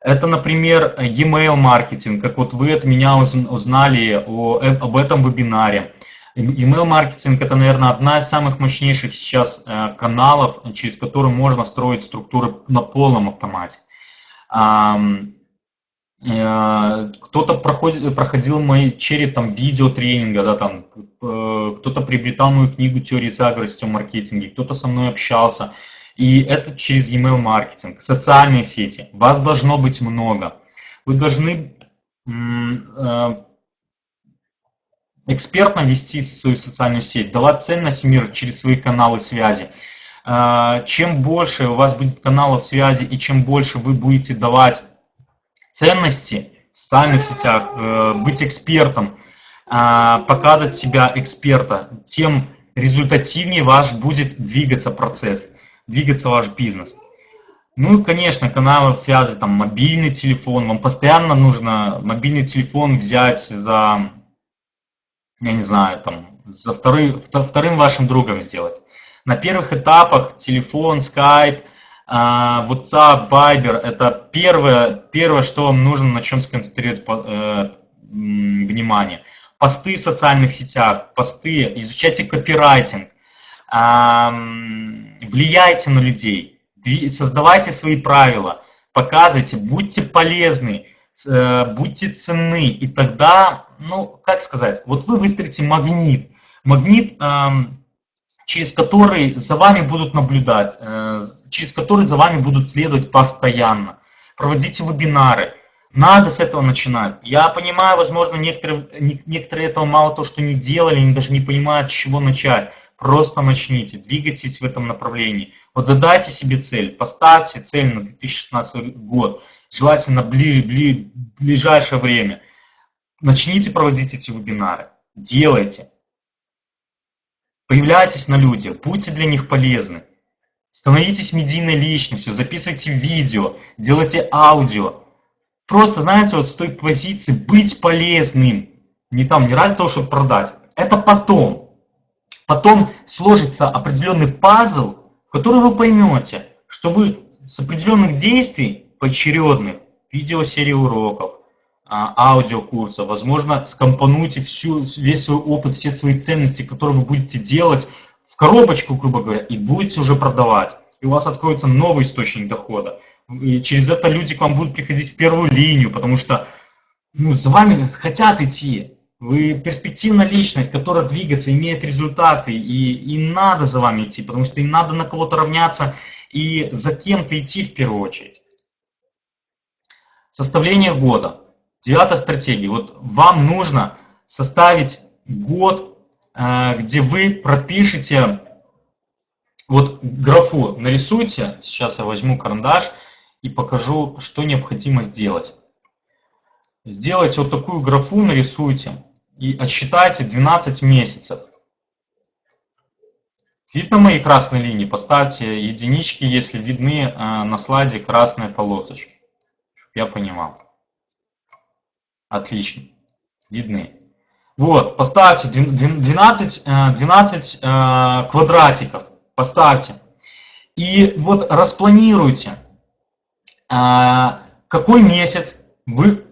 [SPEAKER 1] Это, например, e-mail маркетинг, как вот вы от меня узнали э, об этом вебинаре. Email маркетинг это, наверное, одна из самых мощнейших сейчас э, каналов, через которые можно строить структуры на полном автомате. Э, кто-то проходит, проходил мои черед там видеотренинга, да, там, кто-то приобретал мою книгу «Теории заговора в маркетинге», кто-то со мной общался. И это через email маркетинг, социальные сети. Вас должно быть много. Вы должны э, экспертно вести свою социальную сеть, давать ценность миру через свои каналы связи. Э, чем больше у вас будет каналов связи и чем больше вы будете давать ценности в социальных сетях, э, быть экспертом, показывать себя эксперта, тем результативнее ваш будет двигаться процесс двигаться ваш бизнес. Ну и, конечно, каналы связи, там, мобильный телефон. Вам постоянно нужно мобильный телефон взять за, я не знаю, там, за вторым, вторым вашим другом сделать. На первых этапах телефон, Skype, а, WhatsApp, Viber – это первое, первое, что вам нужно, на чем сконцентрировать э, внимание. Посты в социальных сетях, посты, изучайте копирайтинг, влияйте на людей, создавайте свои правила, показывайте, будьте полезны, будьте ценны, и тогда, ну, как сказать, вот вы выстроите магнит, магнит, через который за вами будут наблюдать, э, через который за вами будут следовать постоянно. Проводите вебинары, надо с этого начинать. Я понимаю, возможно, некоторые, некоторые этого мало то, что не делали, они даже не понимают, с чего начать. Просто начните, двигайтесь в этом направлении. Вот задайте себе цель, поставьте цель на 2016 год, желательно бли, бли, ближайшее время. Начните проводить эти вебинары, делайте. Появляйтесь на людях, будьте для них полезны. Становитесь медийной личностью, записывайте видео, делайте аудио. Просто, знаете, вот с той позиции быть полезным. Не там, не ради того, чтобы продать. Это потом. Потом сложится определенный пазл, в который вы поймете, что вы с определенных действий поочередных, видеосерии уроков, а, аудиокурса, возможно, скомпонуете всю, весь свой опыт, все свои ценности, которые вы будете делать в коробочку, грубо говоря, и будете уже продавать. И у вас откроется новый источник дохода. И через это люди к вам будут приходить в первую линию, потому что ну, за вами хотят идти. Вы перспективная личность, которая двигается, имеет результаты, и им надо за вами идти, потому что им надо на кого-то равняться и за кем-то идти в первую очередь. Составление года. Девятая стратегия. Вот вам нужно составить год, э, где вы пропишете, вот графу нарисуйте, сейчас я возьму карандаш и покажу, что необходимо сделать. Сделайте вот такую графу, нарисуйте и отсчитайте 12 месяцев. Видно мои красные линии? Поставьте единички, если видны э, на слайде красные полосочки, чтобы я понимал. Отлично. Видны. Вот, поставьте 12, 12 э, э, квадратиков. Поставьте. И вот распланируйте, какой месяц вы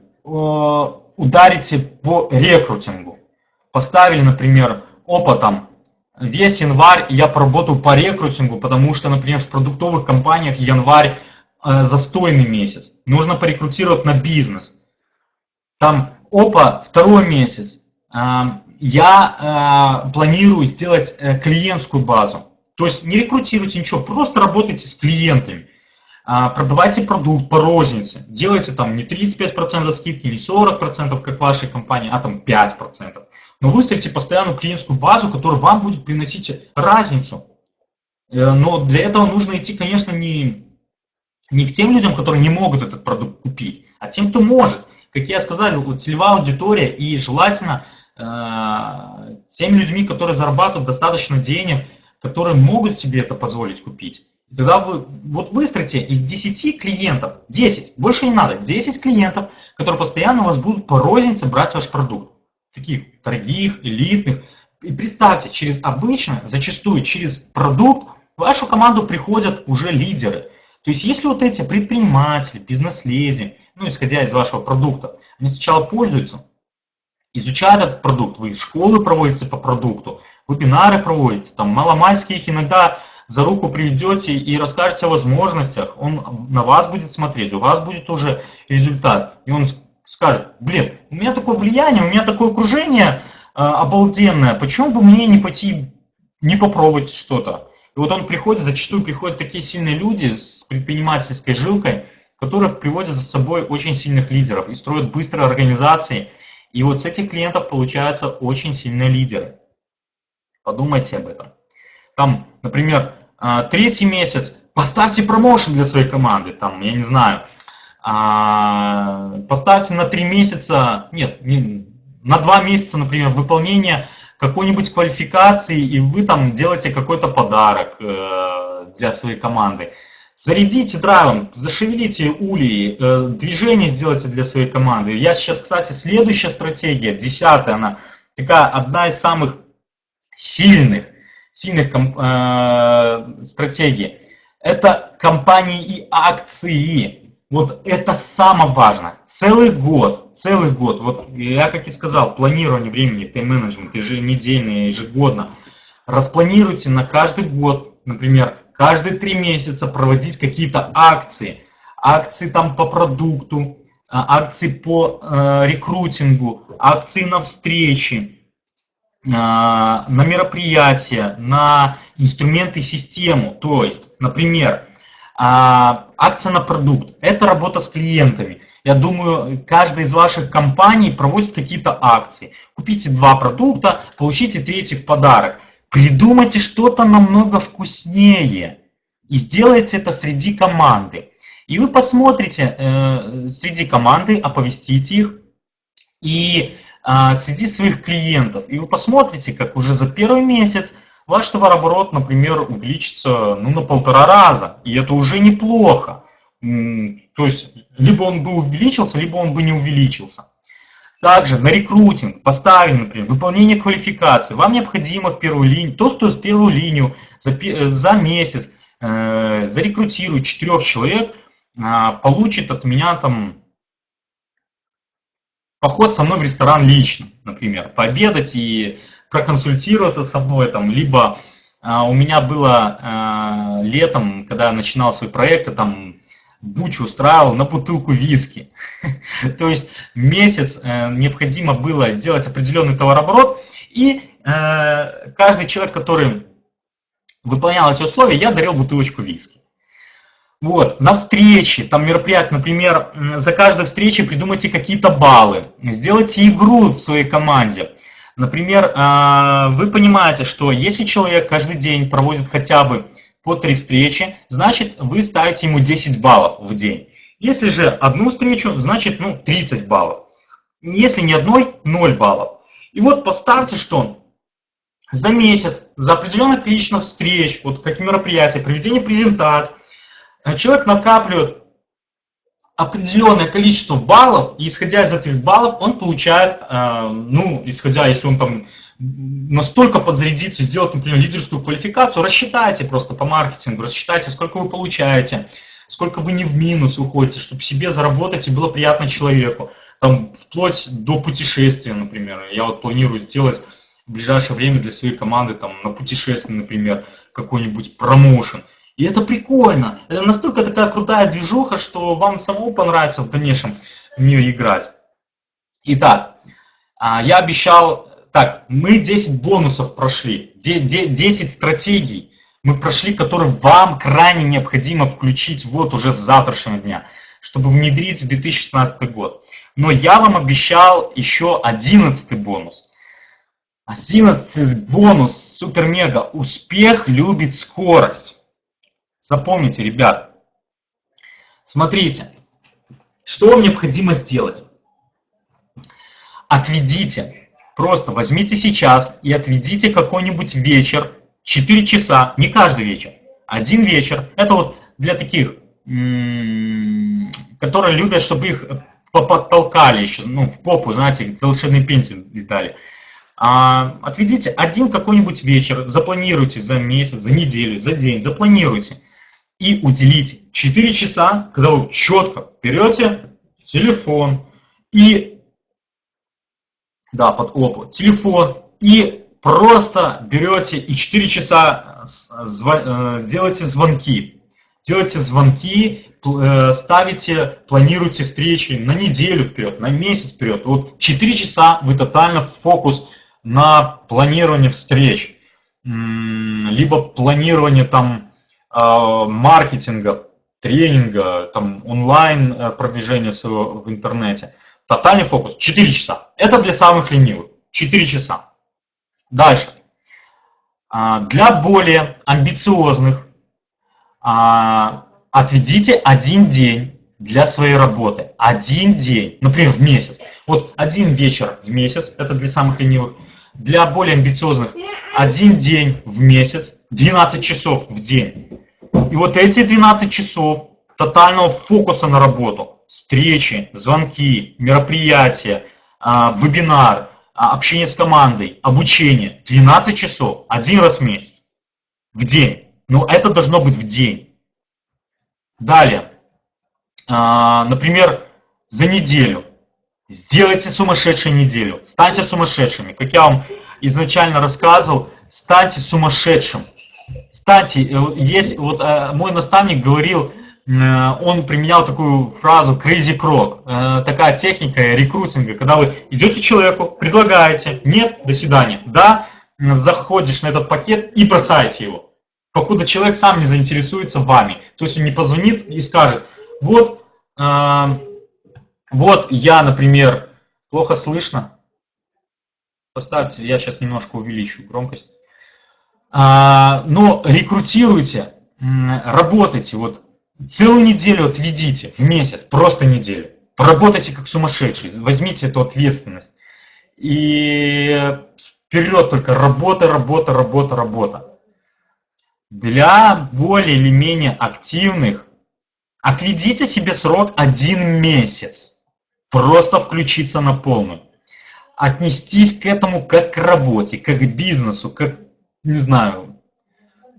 [SPEAKER 1] ударите по рекрутингу. Поставили, например, опытом весь январь я поработаю по рекрутингу, потому что, например, в продуктовых компаниях январь э, застойный месяц. Нужно порекрутировать на бизнес. Там, опа, второй месяц. Э, я э, планирую сделать э, клиентскую базу. То есть не рекрутируйте ничего, просто работайте с клиентами. А, продавайте продукт по рознице, делайте там не 35% скидки, не 40%, как вашей компании, а там 5%. Но выстроите постоянную клиентскую базу, которая вам будет приносить разницу. Э, но для этого нужно идти, конечно, не, не к тем людям, которые не могут этот продукт купить, а тем, кто может. Как я сказал, целевая аудитория и желательно э, теми людьми, которые зарабатывают достаточно денег, которые могут себе это позволить купить. И тогда вы вот выстроите из 10 клиентов, 10, больше не надо, 10 клиентов, которые постоянно у вас будут по рознице брать ваш продукт. Таких дорогих, элитных. И представьте, через обычно, зачастую через продукт в вашу команду приходят уже лидеры. То есть если вот эти предприниматели, бизнес-леди, ну исходя из вашего продукта, они сначала пользуются, изучают этот продукт, вы школы проводите по продукту, вебинары проводите, там маломальские их иногда за руку приведете и расскажете о возможностях, он на вас будет смотреть, у вас будет уже результат. И он скажет, блин, у меня такое влияние, у меня такое окружение э, обалденное, почему бы мне не пойти, не попробовать что-то? И вот он приходит, зачастую приходят такие сильные люди с предпринимательской жилкой, которые приводят за собой очень сильных лидеров и строят быстрые организации. И вот с этих клиентов получаются очень сильные лидеры. Подумайте об этом. Там, например, третий месяц, поставьте промоушен для своей команды, там, я не знаю, а, поставьте на три месяца, нет, на два месяца, например, выполнение какой-нибудь квалификации, и вы там делаете какой-то подарок э, для своей команды. Зарядите драйвом, зашевелите улей, э, движение сделайте для своей команды. Я сейчас, кстати, следующая стратегия, десятая, она такая одна из самых сильных сильных э, стратегий. Это компании и акции. Вот это самое важное. Целый год, целый год. Вот я, как и сказал, планирование времени, тайм-менеджмент, еженедельно, ежегодно. Распланируйте на каждый год, например, каждые три месяца проводить какие-то акции. Акции там по продукту, а, акции по э, рекрутингу, акции на встречи на мероприятия, на инструменты систему. То есть, например, а, акция на продукт – это работа с клиентами. Я думаю, каждая из ваших компаний проводит какие-то акции. Купите два продукта, получите третий в подарок. Придумайте что-то намного вкуснее и сделайте это среди команды. И вы посмотрите э, среди команды, оповестите их, и а, среди своих клиентов. И вы посмотрите, как уже за первый месяц ваш товарооборот, например, увеличится ну, на полтора раза. И это уже неплохо. То есть, либо он бы увеличился, либо он бы не увеличился. Также на рекрутинг поставили, например, выполнение квалификации. Вам необходимо в первую линию, тот, кто в первую линию за, э, за месяц э, зарекрутирует четырех человек, э, получит от меня там поход со мной в ресторан лично, например, пообедать и проконсультироваться со мной, там, либо а, у меня было а, летом, когда я начинал свой проект, я там буч устраивал на бутылку виски. То есть месяц э, необходимо было сделать определенный товарооборот, и э, каждый человек, который выполнял эти условия, я дарил бутылочку виски. Вот, на встрече, там мероприятие, например, за каждой встречей придумайте какие-то баллы, сделайте игру в своей команде. Например, а, вы понимаете, что если человек каждый день проводит хотя бы по три встречи, значит вы ставите ему 10 баллов в день. Если же одну встречу, значит ну 30 баллов. Если ни одной, 0 баллов. И вот поставьте, что за месяц, за определенное количество встреч, вот как мероприятия, проведение презентаций, человек накапливает определенное количество баллов, и исходя из этих баллов он получает, э, ну, исходя, если он там настолько подзарядится, сделать, например, лидерскую квалификацию, рассчитайте просто по маркетингу, рассчитайте, сколько вы получаете, сколько вы не в минус уходите, чтобы себе заработать и было приятно человеку. Там, вплоть до путешествия, например. Я вот планирую сделать в ближайшее время для своей команды там, на путешествие, например, какой-нибудь промоушен. И это прикольно. Это настолько такая крутая движуха, что вам самому понравится в дальнейшем в нее играть. Итак, а, я обещал... Так, мы 10 бонусов прошли, 10 стратегий мы прошли, которые вам крайне необходимо включить вот уже с завтрашнего дня, чтобы внедрить в 2016 год. Но я вам обещал еще 11 бонус. 11 бонус, супер-мега. Успех любит скорость. Запомните, ребят. Смотрите, что вам необходимо сделать? Отведите, просто возьмите сейчас и отведите какой-нибудь вечер, 4 часа, не каждый вечер, один вечер. Это вот для таких, которые любят, чтобы их поподтолкали еще, ну, в попу, знаете, волшебный пенсию дали. А, отведите один какой-нибудь вечер, запланируйте за месяц, за неделю, за день, запланируйте и уделите 4 часа, когда вы четко берете телефон и, да, под опу, телефон и просто берете и 4 часа э, делаете звонки. Делайте звонки, э, ставите, планируйте встречи на неделю вперед, на месяц вперед. Вот 4 часа вы тотально в фокус на планирование встреч, либо планирование там маркетинга, тренинга, там онлайн э, продвижения своего в интернете. Тотальный фокус 4 часа. Это для самых ленивых. 4 часа. Дальше. А, для более амбициозных а, отведите один день для своей работы. Один день, например, в месяц. Вот один вечер в месяц, это для самых ленивых. Для более амбициозных один день в месяц, 12 часов в день. И вот эти 12 часов тотального фокуса на работу, встречи, звонки, мероприятия, а, вебинар, а, общение с командой, обучение, 12 часов, один раз в месяц, в день. Но это должно быть в день. Далее, а, например, за неделю Сделайте сумасшедшую неделю. Станьте сумасшедшими. Как я вам изначально рассказывал, станьте сумасшедшим. Станьте, э, есть, вот э, мой наставник говорил, э, он применял такую фразу crazy croc, такая техника рекрутинга, когда вы идете человеку, предлагаете, нет, до свидания, да, заходишь на этот пакет и бросаете его, покуда человек сам не заинтересуется вами. То есть он не позвонит и скажет, вот, вот я, например, плохо слышно. Поставьте, я сейчас немножко увеличу громкость. А, но рекрутируйте, работайте, вот целую неделю отведите в месяц, просто неделю. Поработайте как сумасшедший, возьмите эту ответственность. И вперед только работа, работа, работа, работа. Для более или менее активных отведите себе срок один месяц просто включиться на полную. Отнестись к этому как к работе, как к бизнесу, как, не знаю,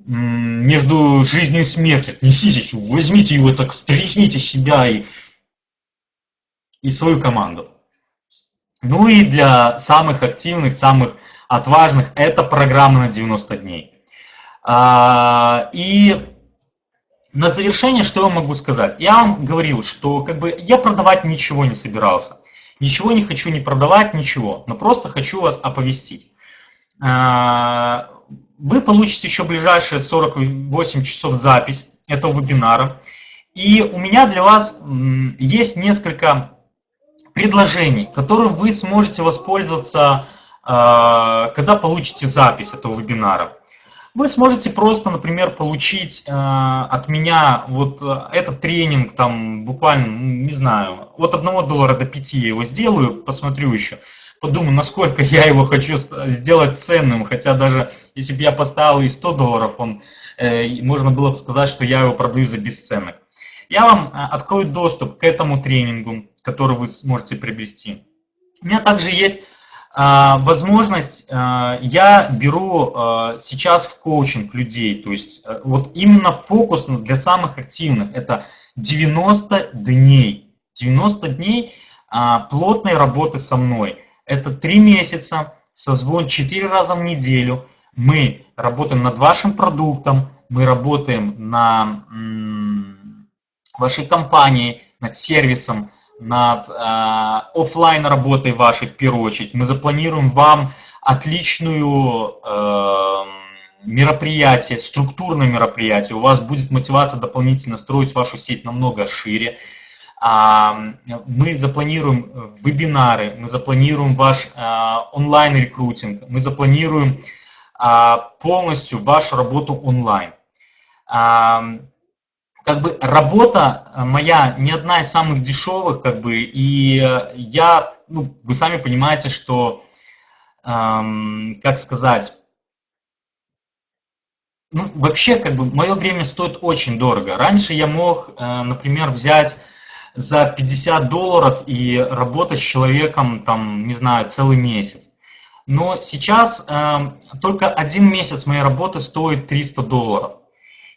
[SPEAKER 1] между жизнью и смертью. Отнеситесь, возьмите его, так встряхните себя и, и свою команду. Ну и для самых активных, самых отважных, это программа на 90 дней. А, и на завершение, что я могу сказать? Я вам говорил, что как бы я продавать ничего не собирался. Ничего не хочу не продавать, ничего. Но просто хочу вас оповестить. А, вы получите еще ближайшие 48 часов запись этого вебинара. И у меня для вас есть несколько предложений, которые вы сможете воспользоваться, а, когда получите запись этого вебинара вы сможете просто, например, получить э, от меня вот э, этот тренинг, там буквально, не знаю, от 1 доллара до 5 я его сделаю, посмотрю еще, подумаю, насколько я его хочу сделать ценным, хотя даже если бы я поставил и 100 долларов, он, э, можно было бы сказать, что я его продаю за бесценок. Я вам э, открою доступ к этому тренингу, который вы сможете приобрести. У меня также есть возможность, а, я беру а, сейчас в коучинг людей, то есть вот именно фокус для самых активных, это 90 дней, 90 дней плотной работы со мной. Это 3 месяца, созвон 4 раза в неделю, мы работаем над вашим продуктом, мы работаем на вашей компании, над сервисом, над э, офлайн работой вашей в первую очередь. Мы запланируем вам отличную э, мероприятие, структурное мероприятие. У вас будет мотивация дополнительно строить вашу сеть намного шире. Мы запланируем вебинары, мы запланируем ваш онлайн-рекрутинг, мы запланируем полностью вашу работу онлайн. Как бы работа моя не одна из самых дешевых, как бы, и я, ну, вы сами понимаете, что, как сказать, ну, вообще, как бы, мое время стоит очень дорого. Раньше я мог, э, например, взять за 50 долларов и работать с человеком, там, не знаю, целый месяц. Но сейчас э, только один месяц моей работы стоит 300 долларов.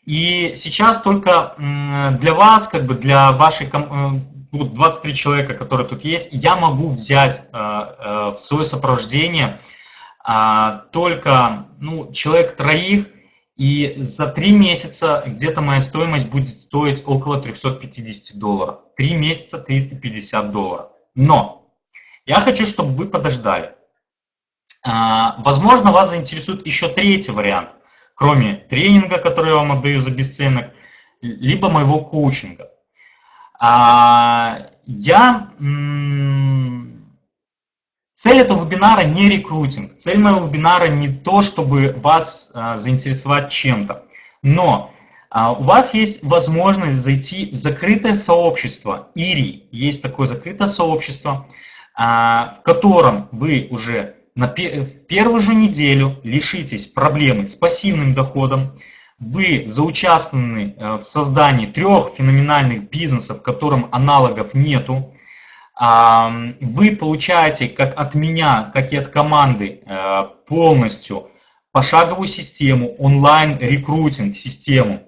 [SPEAKER 1] И сейчас только э, для вас, как бы для вашей, э, 23 человека, которые тут есть, я могу взять э, э, в свое сопровождение э, только ну, человек троих, и за три месяца где-то моя стоимость будет стоить около 350 долларов. Три месяца 350 долларов. Но я хочу, чтобы вы подождали. А, возможно, вас заинтересует еще третий вариант, кроме тренинга, который я вам отдаю за бесценок, либо моего коучинга. А, я Цель этого вебинара не рекрутинг. Цель моего вебинара не то, чтобы вас а, заинтересовать чем-то. Но а, у вас есть возможность зайти в закрытое сообщество. ИРИ есть такое закрытое сообщество, в котором вы уже на в первую же неделю лишитесь проблемы с пассивным доходом. Вы заучаствованы э, в создании трех феноменальных бизнесов, которым аналогов нету вы получаете как от меня, как и от команды э, полностью пошаговую систему, онлайн-рекрутинг систему.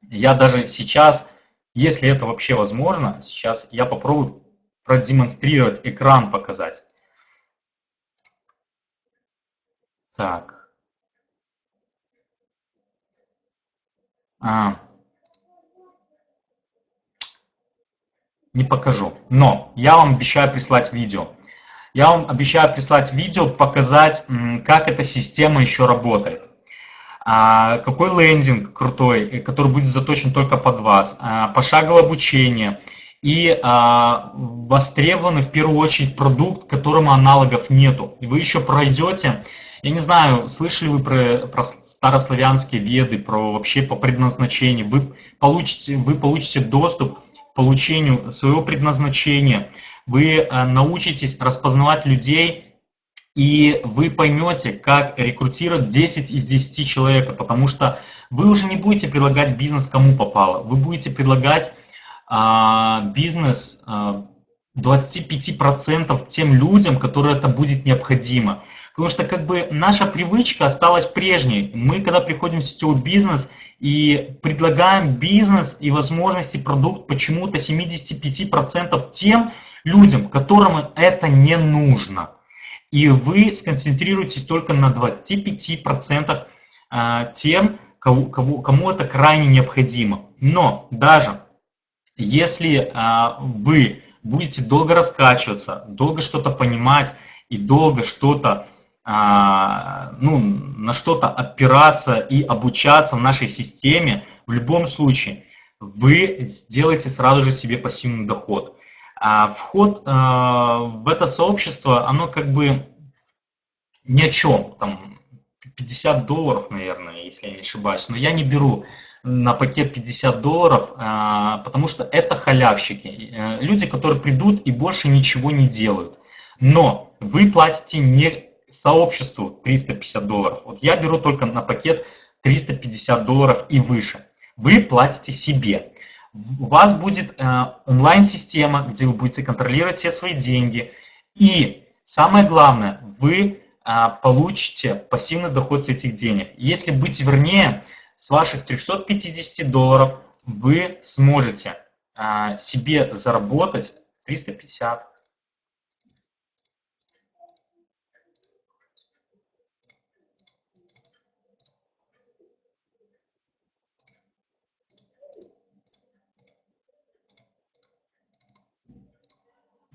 [SPEAKER 1] Я даже сейчас, если это вообще возможно, сейчас я попробую продемонстрировать экран, показать. Так. А. не покажу. Но я вам обещаю прислать видео. Я вам обещаю прислать видео, показать, как эта система еще работает. А, какой лендинг крутой, э, который будет заточен только под вас. А, пошаговое обучение. И а, востребованный в первую очередь продукт, которому аналогов нету. И вы еще пройдете, я не знаю, слышали вы про, про старославянские веды, про вообще по предназначению. Вы получите, вы получите доступ получению своего предназначения, вы э, научитесь распознавать людей, и вы поймете, как рекрутировать 10 из 10 человека, потому что вы уже не будете предлагать бизнес кому попало, вы будете предлагать а, бизнес а, 25% тем людям, которые это будет необходимо. Потому что как бы наша привычка осталась прежней. Мы, когда приходим в сетевой бизнес и предлагаем бизнес и возможности, продукт почему-то 75% тем людям, которым это не нужно. И вы сконцентрируетесь только на 25% а, тем, кому, кому это крайне необходимо. Но даже если а, вы будете долго раскачиваться, долго что-то понимать и долго что-то ну, на что-то опираться и обучаться в нашей системе, в любом случае вы сделаете сразу же себе пассивный доход. А вход а, в это сообщество, оно как бы ни о чем, там 50 долларов, наверное, если я не ошибаюсь, но я не беру на пакет 50 долларов, а, потому что это халявщики, э, люди, которые придут и больше ничего не делают. Но вы платите не сообществу 350 долларов. Вот я беру только на пакет 350 долларов и выше. Вы платите себе. У вас будет э, онлайн-система, где вы будете контролировать все свои деньги. И самое главное, вы э, получите пассивный доход с этих денег. Если быть вернее, с ваших 350 долларов вы сможете э, себе заработать 350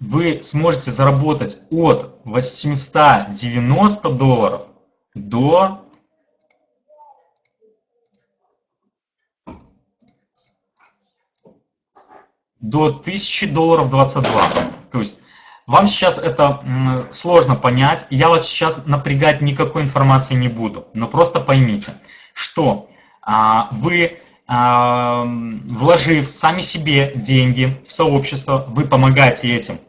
[SPEAKER 1] вы сможете заработать от 890 долларов до до 1000 долларов 22. То есть вам сейчас это сложно понять, я вас сейчас напрягать никакой информации не буду, но просто поймите, что а, вы, а, вложив сами себе деньги в сообщество, вы помогаете этим.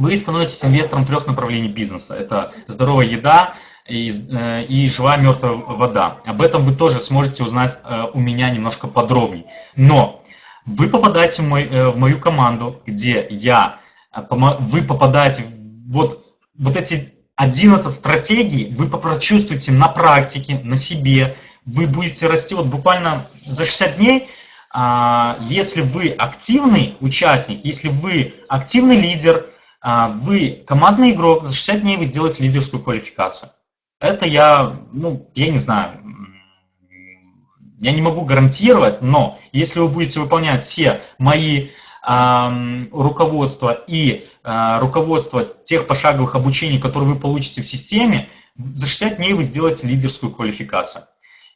[SPEAKER 1] Вы становитесь инвестором трех направлений бизнеса. Это здоровая еда, и, э, и живая мертвая вода. Об этом вы тоже сможете узнать э, у меня немножко подробнее. Но вы попадаете в, мой, э, в мою команду, где я, вы попадаете вот, вот эти 11 стратегий, вы прочувствуете на практике, на себе, вы будете расти вот буквально за 60 дней, а, если вы активный участник, если вы активный лидер, вы командный игрок, за 60 дней вы сделаете лидерскую квалификацию. Это я, ну, я не знаю, я не могу гарантировать, но если вы будете выполнять все мои э, руководства и э, руководство тех пошаговых обучений, которые вы получите в системе, за 60 дней вы сделаете лидерскую квалификацию.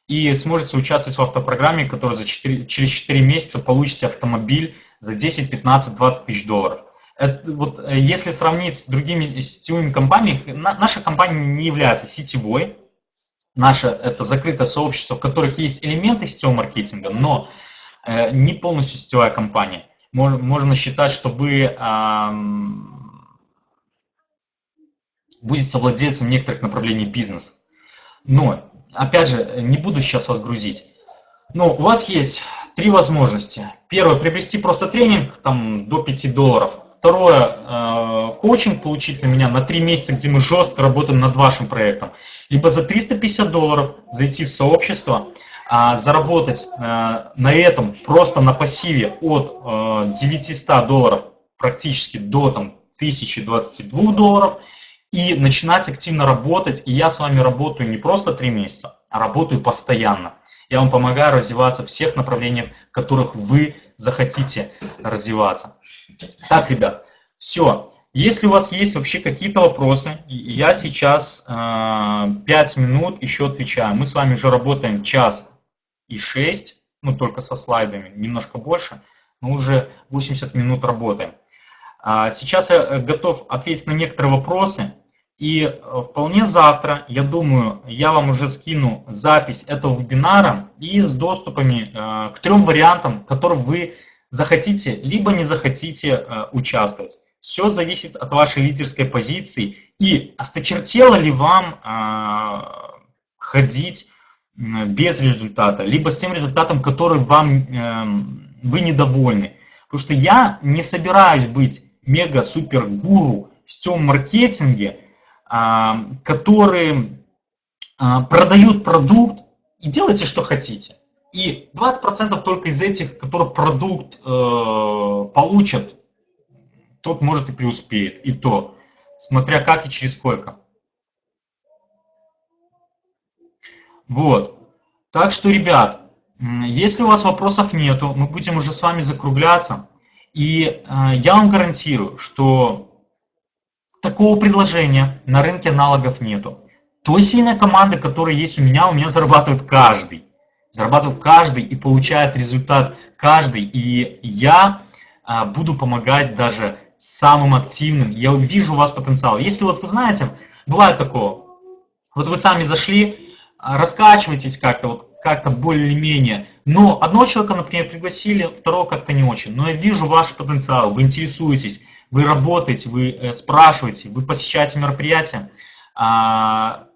[SPEAKER 1] И сможете участвовать в автопрограмме, которая за 4, через 4 месяца получите автомобиль за 10, 15, 20 тысяч долларов. Это, вот, э, если сравнить с другими сетевыми компаниями, наша компания не является сетевой. Наше это закрытое сообщество, в которых есть элементы сетевого маркетинга, но э, не полностью сетевая компания. Можно считать, что вы э, будете совладельцем некоторых направлений бизнеса. Но, опять же, не буду сейчас вас грузить. Но у вас есть три возможности. Первое, приобрести просто тренинг там, до 5 долларов. Второе, э, коучинг получить на меня на 3 месяца, где мы жестко работаем над вашим проектом. Либо за 350 долларов зайти в сообщество, а, заработать э, на этом просто на пассиве от 900 э, долларов практически до там, 1022 долларов и начинать активно работать. И я с вами работаю не просто 3 месяца, а работаю постоянно. Я вам помогаю развиваться в всех направлениях, в которых вы захотите развиваться. Так, ребят, все. Если у вас есть вообще какие-то вопросы, я сейчас э, 5 минут еще отвечаю. Мы с вами уже работаем час и 6, ну только со слайдами, немножко больше, но уже 80 минут работаем. А сейчас я э, готов ответить на некоторые вопросы. И э, вполне завтра, я думаю, я вам уже скину запись этого вебинара и с доступами э, к трем вариантам, которые вы захотите, либо не захотите э, участвовать. Все зависит от вашей лидерской позиции и осточертело ли вам ходить без результата, либо с тем результатом, который вам эм, вы недовольны. Потому что я не собираюсь быть мега-супер-гуру в сетевом маркетинге, которые а, продают продукт и делайте, что хотите. И 20% только из этих, которые продукт э, получат, тот может и преуспеет. И то, смотря как и через сколько. Вот. Так что, ребят, если у вас вопросов нету, мы будем уже с вами закругляться. И э, я вам гарантирую, что Такого предложения на рынке аналогов нету. Той сильной команды, которая есть у меня, у меня зарабатывает каждый. Зарабатывает каждый и получает результат каждый. И я а, буду помогать даже самым активным. Я вижу у вас потенциал. Если вот вы знаете, бывает такое, вот вы сами зашли, а, раскачиваетесь как-то, вот как-то более-менее. Но одного человека, например, пригласили, второго как-то не очень. Но я вижу ваш потенциал, вы интересуетесь, вы работаете, вы э, спрашиваете, вы посещаете мероприятия. А,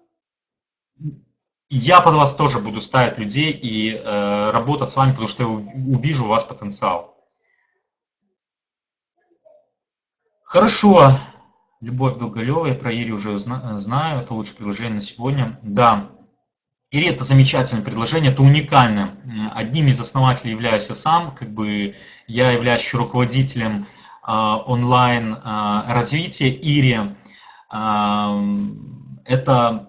[SPEAKER 1] я под вас тоже буду ставить людей и э, работать с вами, потому что я увижу у вас потенциал. Хорошо. Любовь Долголева, я про Ири уже знаю, это лучшее предложение на сегодня. Да, Ири это замечательное предложение, это уникальное. Одним из основателей являюсь я сам, как бы я являюсь руководителем а, онлайн а, развития Ири. А, это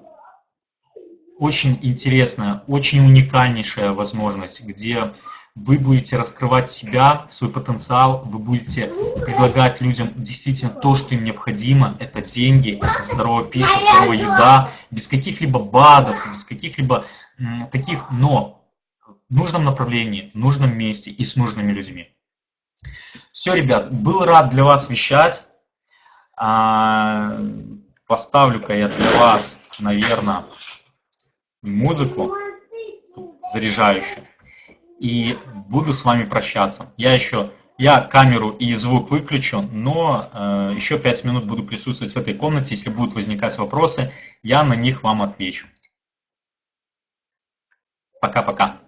[SPEAKER 1] очень интересная, очень уникальнейшая возможность, где вы будете раскрывать себя, свой потенциал, вы будете предлагать людям действительно то, что им необходимо. Это деньги, это здоровая пища, здоровая еда, без каких-либо БАДов, без каких-либо таких, но в нужном направлении, в нужном месте и с нужными людьми. Все, ребят, был рад для вас вещать. А, поставлю-ка я для вас, наверное, музыку заряжающую. И буду с вами прощаться. Я еще я камеру и звук выключу, но э, еще 5 минут буду присутствовать в этой комнате. Если будут возникать вопросы, я на них вам отвечу. Пока-пока.